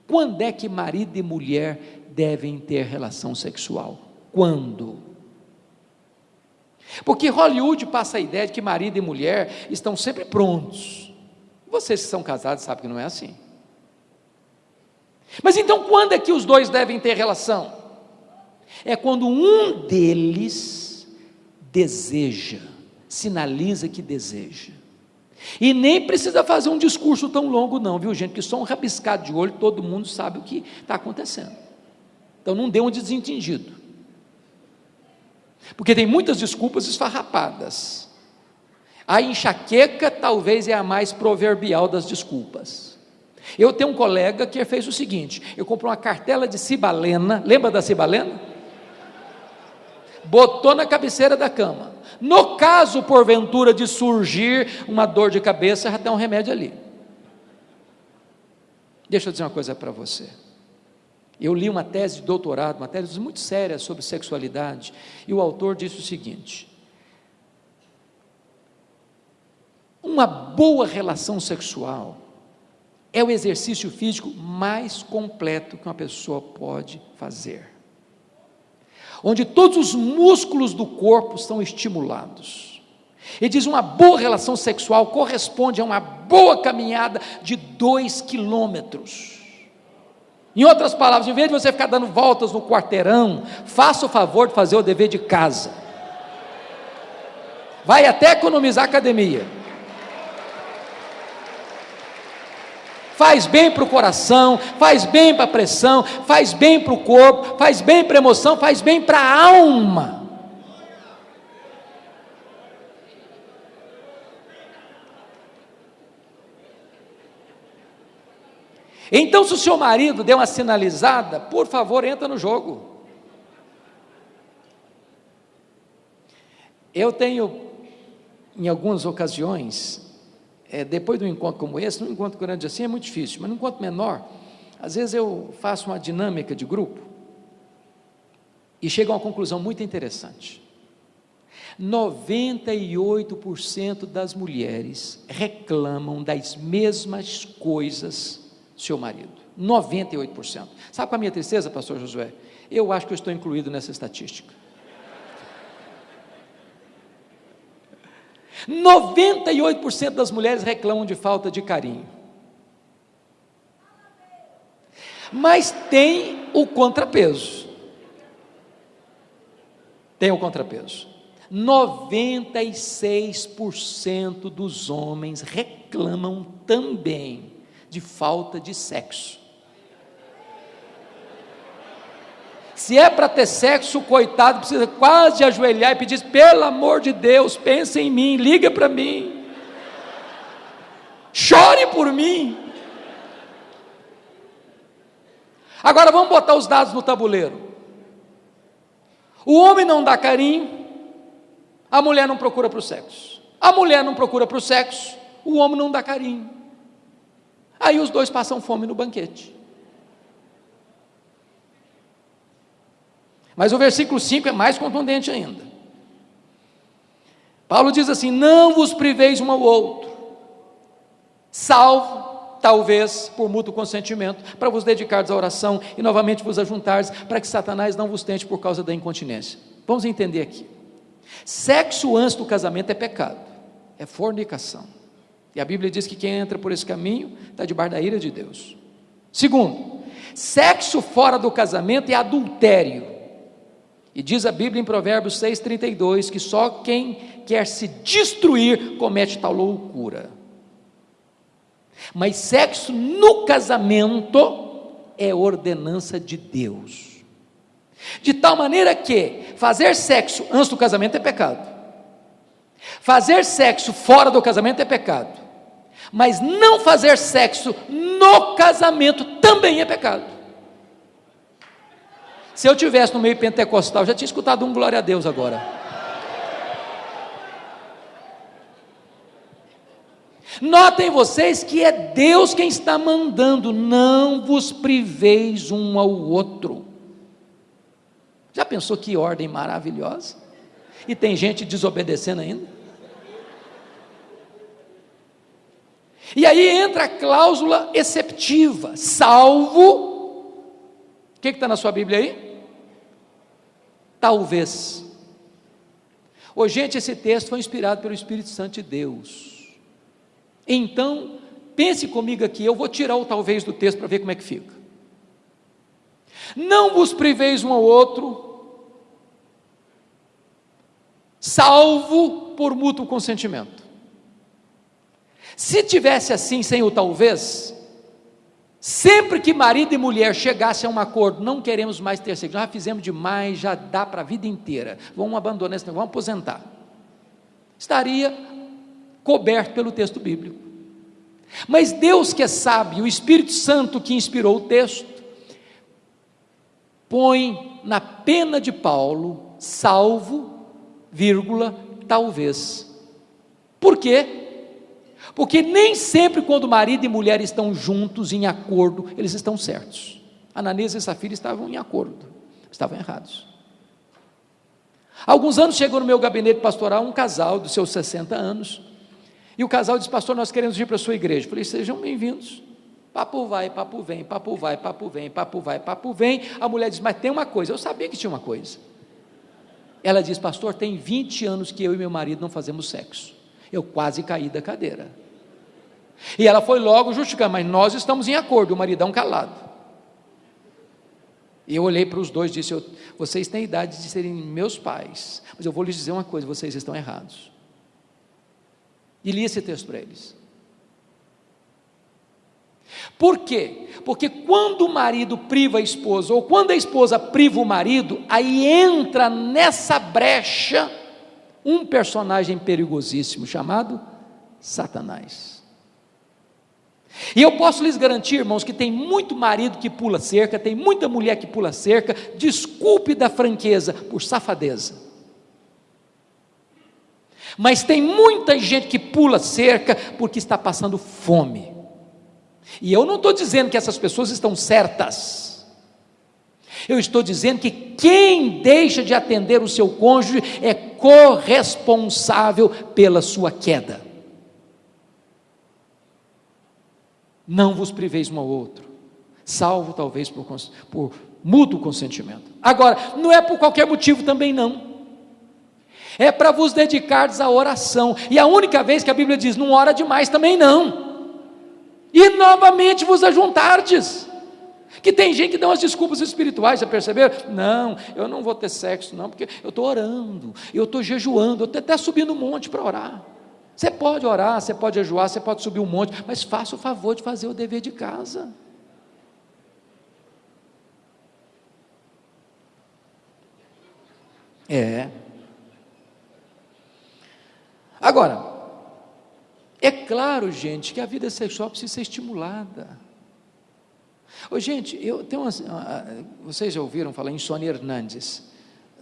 Quando é que marido e mulher devem ter relação sexual? Quando? Porque Hollywood passa a ideia de que marido e mulher estão sempre prontos. Vocês que são casados sabem que não é assim. Mas então quando é que os dois devem ter relação? É quando um deles deseja, sinaliza que deseja. E nem precisa fazer um discurso tão longo, não, viu, gente? Que só um rabiscado de olho todo mundo sabe o que está acontecendo. Então não dê um desentendido. Porque tem muitas desculpas esfarrapadas. A enxaqueca talvez é a mais proverbial das desculpas. Eu tenho um colega que fez o seguinte: eu comprei uma cartela de cibalena, lembra da cibalena? Botou na cabeceira da cama. No caso, porventura, de surgir uma dor de cabeça, já um remédio ali. Deixa eu dizer uma coisa para você. Eu li uma tese de doutorado, uma tese muito séria sobre sexualidade, e o autor disse o seguinte: uma boa relação sexual é o exercício físico mais completo que uma pessoa pode fazer. Onde todos os músculos do corpo são estimulados. Ele diz: uma boa relação sexual corresponde a uma boa caminhada de dois quilômetros. Em outras palavras, em vez de você ficar dando voltas no quarteirão, faça o favor de fazer o dever de casa. Vai até economizar academia. Faz bem para o coração, faz bem para a pressão, faz bem para o corpo, faz bem para a emoção, faz bem para a alma. Então, se o seu marido deu uma sinalizada, por favor, entra no jogo. Eu tenho, em algumas ocasiões, é, depois de um encontro como esse, num encontro grande assim é muito difícil, mas num encontro menor, às vezes eu faço uma dinâmica de grupo e chego a uma conclusão muito interessante. 98% das mulheres reclamam das mesmas coisas seu marido. 98%. Sabe qual é a minha tristeza, pastor Josué? Eu acho que eu estou incluído nessa estatística. 98% das mulheres reclamam de falta de carinho. Mas tem o contrapeso. Tem o contrapeso. 96% dos homens reclamam também de falta de sexo. Se é para ter sexo, o coitado precisa quase ajoelhar e pedir: pelo amor de Deus, pense em mim, liga para mim, chore por mim. Agora vamos botar os dados no tabuleiro. O homem não dá carinho, a mulher não procura para o sexo. A mulher não procura para o sexo, o homem não dá carinho. Aí os dois passam fome no banquete. Mas o versículo 5 é mais contundente ainda. Paulo diz assim: Não vos priveis um ao outro, salvo talvez por mútuo consentimento, para vos dedicardes à oração e novamente vos ajuntares, para que Satanás não vos tente por causa da incontinência. Vamos entender aqui. Sexo antes do casamento é pecado, é fornicação. E a Bíblia diz que quem entra por esse caminho está debaixo da ira de Deus. Segundo, sexo fora do casamento é adultério. E diz a Bíblia em Provérbios 6,32 que só quem quer se destruir comete tal loucura. Mas sexo no casamento é ordenança de Deus. De tal maneira que fazer sexo antes do casamento é pecado. Fazer sexo fora do casamento é pecado. Mas não fazer sexo no casamento também é pecado. Se eu tivesse no meio pentecostal, já tinha escutado um glória a Deus agora. Notem vocês que é Deus quem está mandando, não vos priveis um ao outro. Já pensou que ordem maravilhosa? E tem gente desobedecendo ainda? E aí entra a cláusula exceptiva, salvo. O que está na sua Bíblia aí? Talvez. Ô, gente, esse texto foi inspirado pelo Espírito Santo de Deus. Então, pense comigo aqui, eu vou tirar o talvez do texto para ver como é que fica. Não vos priveis um ao outro, salvo por mútuo consentimento. Se tivesse assim, sem o talvez, sempre que marido e mulher chegassem a um acordo, não queremos mais ter sexo, já fizemos demais, já dá para a vida inteira, vamos abandonar esse negócio, vamos aposentar. Estaria coberto pelo texto bíblico. Mas Deus que é sábio, o Espírito Santo que inspirou o texto, põe na pena de Paulo, salvo, vírgula, talvez. Por quê? Porque nem sempre quando marido e mulher estão juntos, em acordo, eles estão certos. Ananias e Safira estavam em acordo, estavam errados. Alguns anos chegou no meu gabinete pastoral um casal dos seus 60 anos, e o casal disse, pastor, nós queremos ir para a sua igreja. Eu falei, sejam bem-vindos. Papo vai, papo vem, papo vai, papo vem, papo vai, papo vem. A mulher diz, mas tem uma coisa. Eu sabia que tinha uma coisa. Ela diz, pastor, tem 20 anos que eu e meu marido não fazemos sexo. Eu quase caí da cadeira. E ela foi logo justificar, mas nós estamos em acordo, o maridão calado. E eu olhei para os dois e disse: Vocês têm idade de serem meus pais, mas eu vou lhes dizer uma coisa: vocês estão errados. E li esse texto para eles. Por quê? Porque quando o marido priva a esposa, ou quando a esposa priva o marido, aí entra nessa brecha um personagem perigosíssimo chamado Satanás. E eu posso lhes garantir, irmãos, que tem muito marido que pula cerca, tem muita mulher que pula cerca, desculpe da franqueza, por safadeza. Mas tem muita gente que pula cerca porque está passando fome. E eu não estou dizendo que essas pessoas estão certas. Eu estou dizendo que quem deixa de atender o seu cônjuge é corresponsável pela sua queda. Não vos priveis um ao outro, salvo talvez por, por mútuo consentimento. Agora, não é por qualquer motivo também não. É para vos dedicardes à oração. E a única vez que a Bíblia diz não ora demais também não. E novamente vos ajuntardes. Que tem gente que dá umas desculpas espirituais, já perceberam? Não, eu não vou ter sexo, não, porque eu estou orando, eu estou jejuando, eu estou até subindo um monte para orar. Você pode orar, você pode jejuar, você pode subir um monte, mas faça o favor de fazer o dever de casa. É. Agora, é claro, gente, que a vida sexual precisa ser estimulada. Ô, gente, eu tenho uma, vocês já ouviram falar em Sônia Hernandes?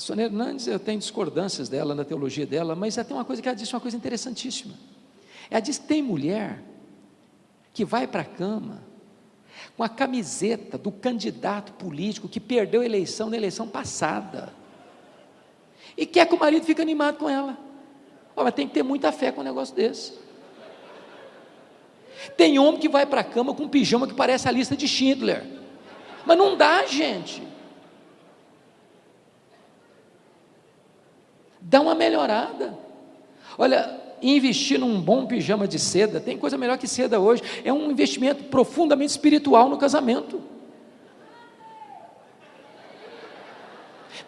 Sônia Hernandes, eu tenho discordâncias dela na teologia dela, mas ela tem uma coisa que ela disse uma coisa interessantíssima. Ela diz tem mulher que vai para a cama com a camiseta do candidato político que perdeu a eleição na eleição passada e quer que o marido fique animado com ela. Oh, mas tem que ter muita fé com um negócio desse. Tem homem que vai para a cama com um pijama que parece a lista de Schindler. Mas não dá, gente. Dá uma melhorada. Olha, investir num bom pijama de seda, tem coisa melhor que seda hoje, é um investimento profundamente espiritual no casamento.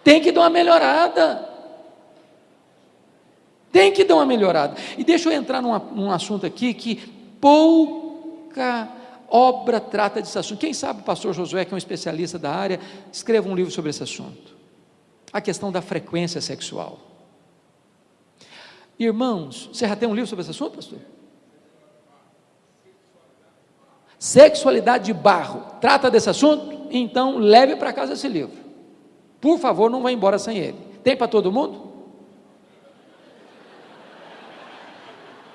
Tem que dar uma melhorada. Tem que dar uma melhorada. E deixa eu entrar num, num assunto aqui que pouca obra trata desse assunto. Quem sabe o pastor Josué, que é um especialista da área, escreva um livro sobre esse assunto. A questão da frequência sexual. Irmãos, você já tem um livro sobre esse assunto, pastor? Sexualidade de barro. Trata desse assunto? Então leve para casa esse livro. Por favor, não vá embora sem ele. Tem para todo mundo?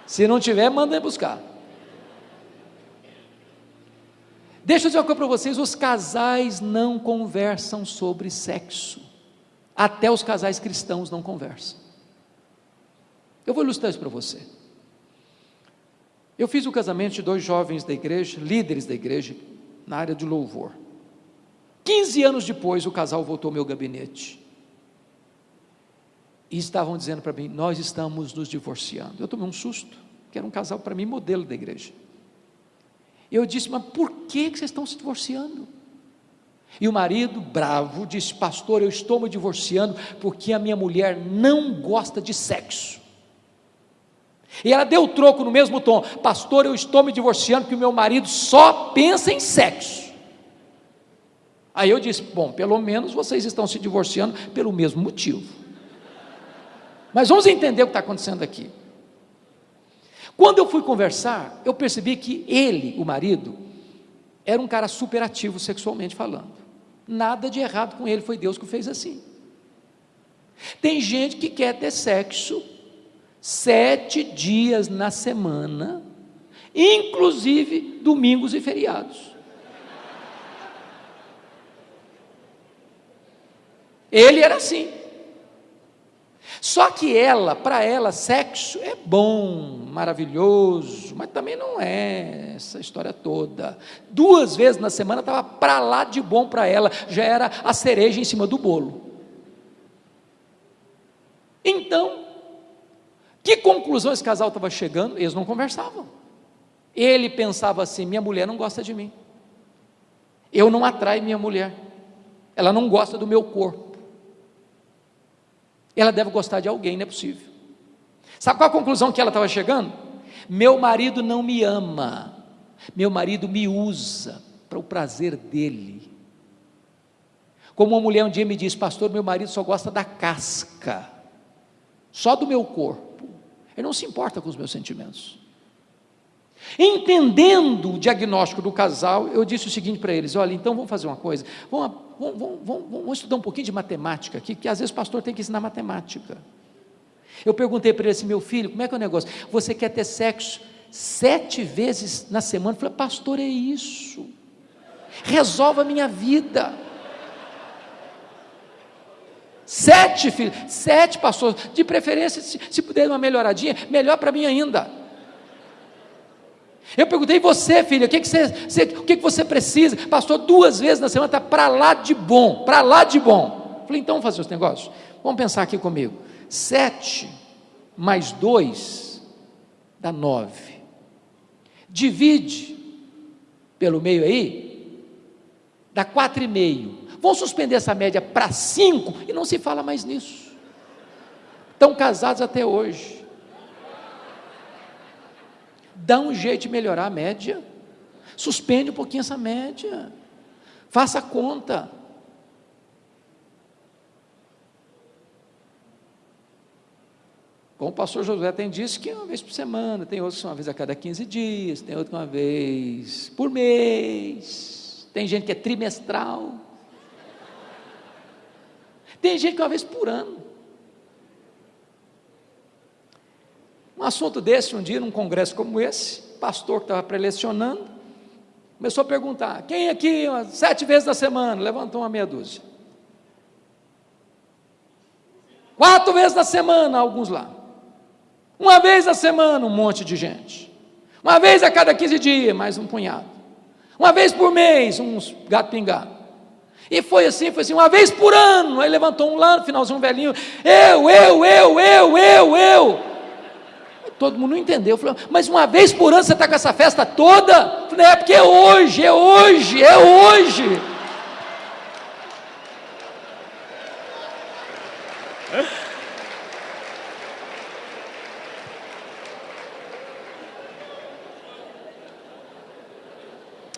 Se não tiver, manda buscar. Deixa eu dizer uma coisa para vocês: os casais não conversam sobre sexo. Até os casais cristãos não conversam. Eu vou ilustrar isso para você. Eu fiz o casamento de dois jovens da igreja, líderes da igreja, na área de louvor. 15 anos depois, o casal voltou ao meu gabinete e estavam dizendo para mim: Nós estamos nos divorciando. Eu tomei um susto, que era um casal para mim modelo da igreja. Eu disse: Mas por que vocês estão se divorciando? E o marido, bravo, disse: Pastor, eu estou me divorciando porque a minha mulher não gosta de sexo. E ela deu o troco no mesmo tom: Pastor, eu estou me divorciando porque o meu marido só pensa em sexo. Aí eu disse: Bom, pelo menos vocês estão se divorciando pelo mesmo motivo. Mas vamos entender o que está acontecendo aqui. Quando eu fui conversar, eu percebi que ele, o marido, era um cara superativo sexualmente falando. Nada de errado com ele, foi Deus que o fez assim. Tem gente que quer ter sexo sete dias na semana, inclusive domingos e feriados. Ele era assim. Só que ela, para ela, sexo é bom, maravilhoso, mas também não é essa história toda. Duas vezes na semana estava para lá de bom para ela, já era a cereja em cima do bolo. Então, que conclusão esse casal estava chegando? Eles não conversavam. Ele pensava assim: minha mulher não gosta de mim, eu não atraio minha mulher, ela não gosta do meu corpo. Ela deve gostar de alguém, não é possível. Sabe qual a conclusão que ela estava chegando? Meu marido não me ama, meu marido me usa para o prazer dele. Como uma mulher um dia me disse, pastor, meu marido só gosta da casca, só do meu corpo, ele não se importa com os meus sentimentos. Entendendo o diagnóstico do casal, eu disse o seguinte para eles: olha, então vamos fazer uma coisa, vamos, vamos, vamos, vamos estudar um pouquinho de matemática aqui, que às vezes o pastor tem que ensinar matemática. Eu perguntei para ele assim: meu filho, como é que é o negócio? Você quer ter sexo sete vezes na semana? Eu falei, pastor, é isso, resolve a minha vida. Sete filhos, sete pastores, de preferência, se, se puder uma melhoradinha, melhor para mim ainda. Eu perguntei, você, filha, o que, que, você, você, o que, que você precisa? Pastor, duas vezes na semana está para lá de bom, para lá de bom. Falei, então vamos fazer os negócios? Vamos pensar aqui comigo. 7 mais 2 dá 9. Divide pelo meio aí, dá 4,5. Vamos suspender essa média para 5 e não se fala mais nisso. Estão casados até hoje. Dá um jeito de melhorar a média. Suspende um pouquinho essa média. Faça a conta. Como o pastor Josué tem dito que é uma vez por semana, tem outros que uma vez a cada 15 dias, tem outro uma vez por mês, tem gente que é trimestral, tem gente que uma vez por ano. Um assunto desse, um dia, num congresso como esse, pastor que estava prelecionando, começou a perguntar: quem aqui, sete vezes na semana, levantou uma meia dúzia. Quatro vezes na semana, alguns lá. Uma vez a semana, um monte de gente. Uma vez a cada 15 dias, mais um punhado. Uma vez por mês, uns gato pingado. E foi assim, foi assim, uma vez por ano. Aí levantou um lá, no finalzinho, um velhinho. Eu, eu, eu, eu, eu, eu. Todo mundo não entendeu. Falou, mas uma vez por ano você está com essa festa toda? Falei, é porque é hoje, é hoje, é hoje.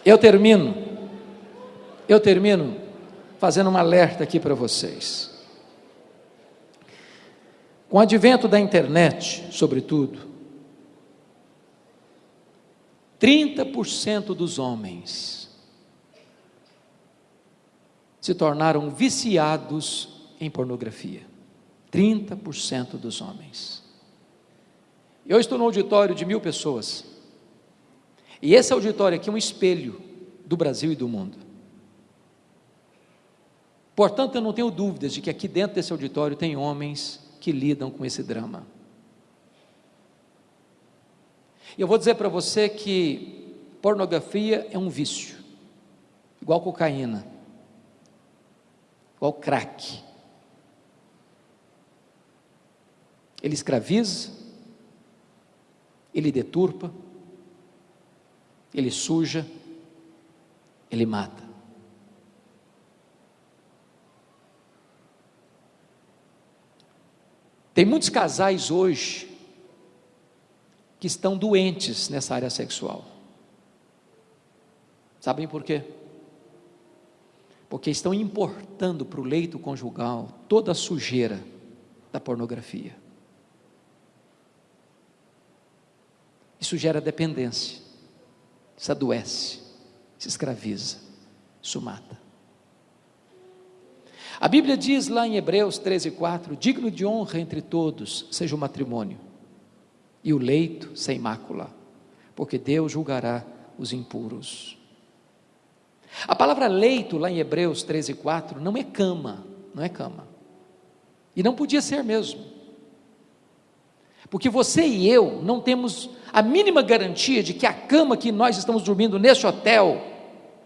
Eu termino, eu termino fazendo um alerta aqui para vocês. Com o advento da internet, sobretudo, 30% dos homens se tornaram viciados em pornografia. 30% dos homens. Eu estou no auditório de mil pessoas. E esse auditório aqui é um espelho do Brasil e do mundo. Portanto, eu não tenho dúvidas de que aqui dentro desse auditório tem homens que lidam com esse drama. E eu vou dizer para você que pornografia é um vício, igual cocaína, igual crack. Ele escraviza, ele deturpa, ele suja, ele mata. Tem muitos casais hoje que estão doentes nessa área sexual. Sabem por quê? Porque estão importando para o leito conjugal toda a sujeira da pornografia. Isso gera dependência se adoece, se escraviza, isso mata. A Bíblia diz lá em Hebreus 13,4: digno de honra entre todos seja o matrimônio, e o leito sem mácula, porque Deus julgará os impuros. A palavra leito, lá em Hebreus 13,4, não é cama, não é cama. E não podia ser mesmo. Porque você e eu não temos a mínima garantia de que a cama que nós estamos dormindo neste hotel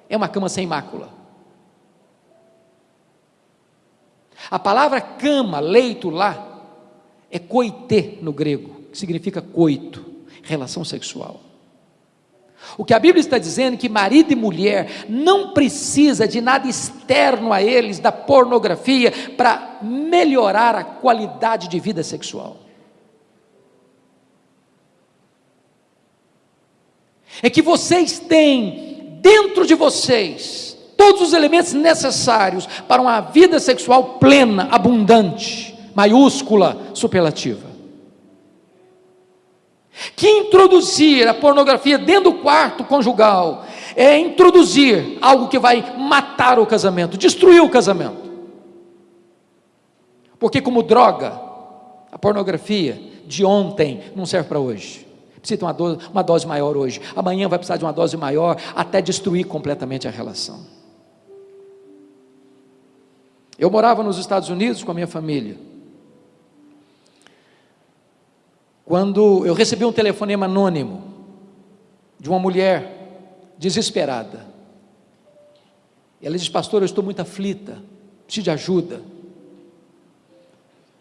é uma cama sem mácula. A palavra cama, leito lá, é coité no grego, que significa coito, relação sexual. O que a Bíblia está dizendo é que marido e mulher não precisa de nada externo a eles, da pornografia, para melhorar a qualidade de vida sexual. é que vocês têm dentro de vocês todos os elementos necessários para uma vida sexual plena, abundante, maiúscula, superlativa. Que introduzir a pornografia dentro do quarto conjugal é introduzir algo que vai matar o casamento, destruir o casamento. Porque, como droga, a pornografia de ontem não serve para hoje precisa de uma dose, uma dose maior hoje, amanhã vai precisar de uma dose maior, até destruir completamente a relação. Eu morava nos Estados Unidos com a minha família. Quando eu recebi um telefonema anônimo de uma mulher desesperada. Ela disse: Pastor, eu estou muito aflita, preciso de ajuda.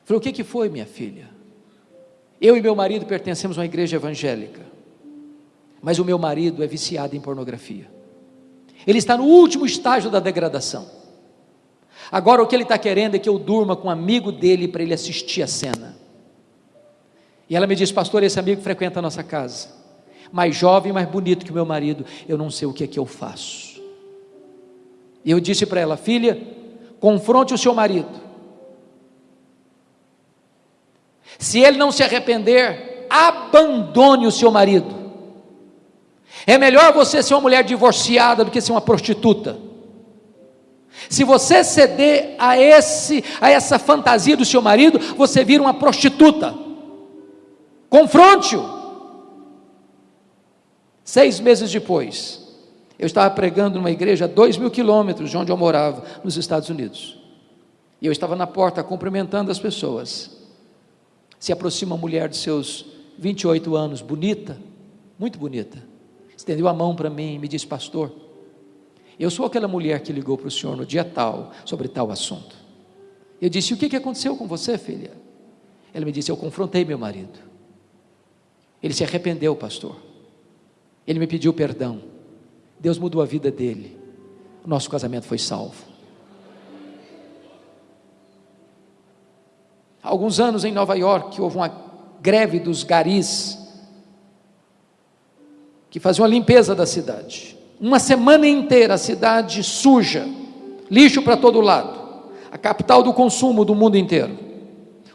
Falei: O que, que foi, minha filha? Eu e meu marido pertencemos a uma igreja evangélica, mas o meu marido é viciado em pornografia. Ele está no último estágio da degradação. Agora o que ele está querendo é que eu durma com um amigo dele para ele assistir a cena. E ela me diz, pastor, esse amigo frequenta a nossa casa. Mais jovem, mais bonito que meu marido. Eu não sei o que é que eu faço. E eu disse para ela, filha, confronte o seu marido. Se ele não se arrepender, abandone o seu marido. É melhor você ser uma mulher divorciada do que ser uma prostituta. Se você ceder a esse a essa fantasia do seu marido, você vira uma prostituta. Confronte-o. Seis meses depois, eu estava pregando numa igreja a dois mil quilômetros de onde eu morava, nos Estados Unidos. E eu estava na porta cumprimentando as pessoas. Se aproxima uma mulher de seus 28 anos, bonita, muito bonita. Estendeu a mão para mim e me disse, pastor, eu sou aquela mulher que ligou para o senhor no dia tal, sobre tal assunto. Eu disse: O que, que aconteceu com você, filha? Ela me disse: Eu confrontei meu marido. Ele se arrependeu, pastor. Ele me pediu perdão. Deus mudou a vida dele. O nosso casamento foi salvo. Há alguns anos em Nova York houve uma greve dos garis que faziam a limpeza da cidade uma semana inteira a cidade suja, lixo para todo lado, a capital do consumo do mundo inteiro.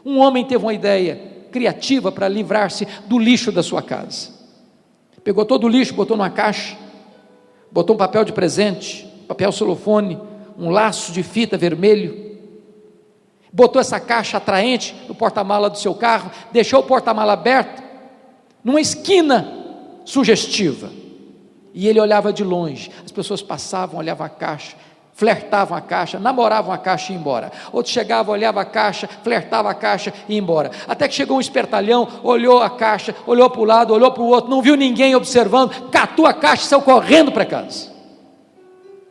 Um homem teve uma ideia criativa para livrar-se do lixo da sua casa. Pegou todo o lixo, botou numa caixa, botou um papel de presente, papel celofone, um laço de fita vermelho, botou essa caixa atraente no porta-mala do seu carro, deixou o porta-mala aberto, numa esquina sugestiva e ele olhava de longe. As pessoas passavam, olhavam a caixa, flertavam a caixa, namoravam a caixa e iam embora. Outro chegava, olhava a caixa, flertava a caixa e ia embora. Até que chegou um espertalhão, olhou a caixa, olhou para o lado, olhou para o outro, não viu ninguém observando, catou a caixa e saiu correndo para casa.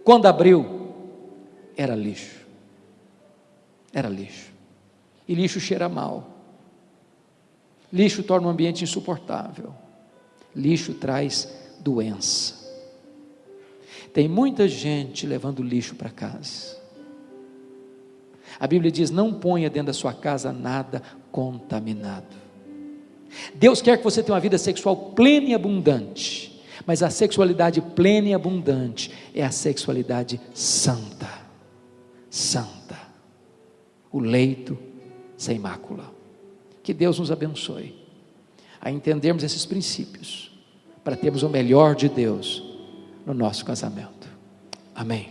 Quando abriu, era lixo. Era lixo. E lixo cheira mal. Lixo torna o ambiente insuportável. Lixo traz doença. Tem muita gente levando lixo para casa. A Bíblia diz: não ponha dentro da sua casa nada contaminado. Deus quer que você tenha uma vida sexual plena e abundante, mas a sexualidade plena e abundante é a sexualidade santa. Santa. O leito sem mácula. Que Deus nos abençoe a entendermos esses princípios para termos o melhor de Deus no nosso casamento. Amém.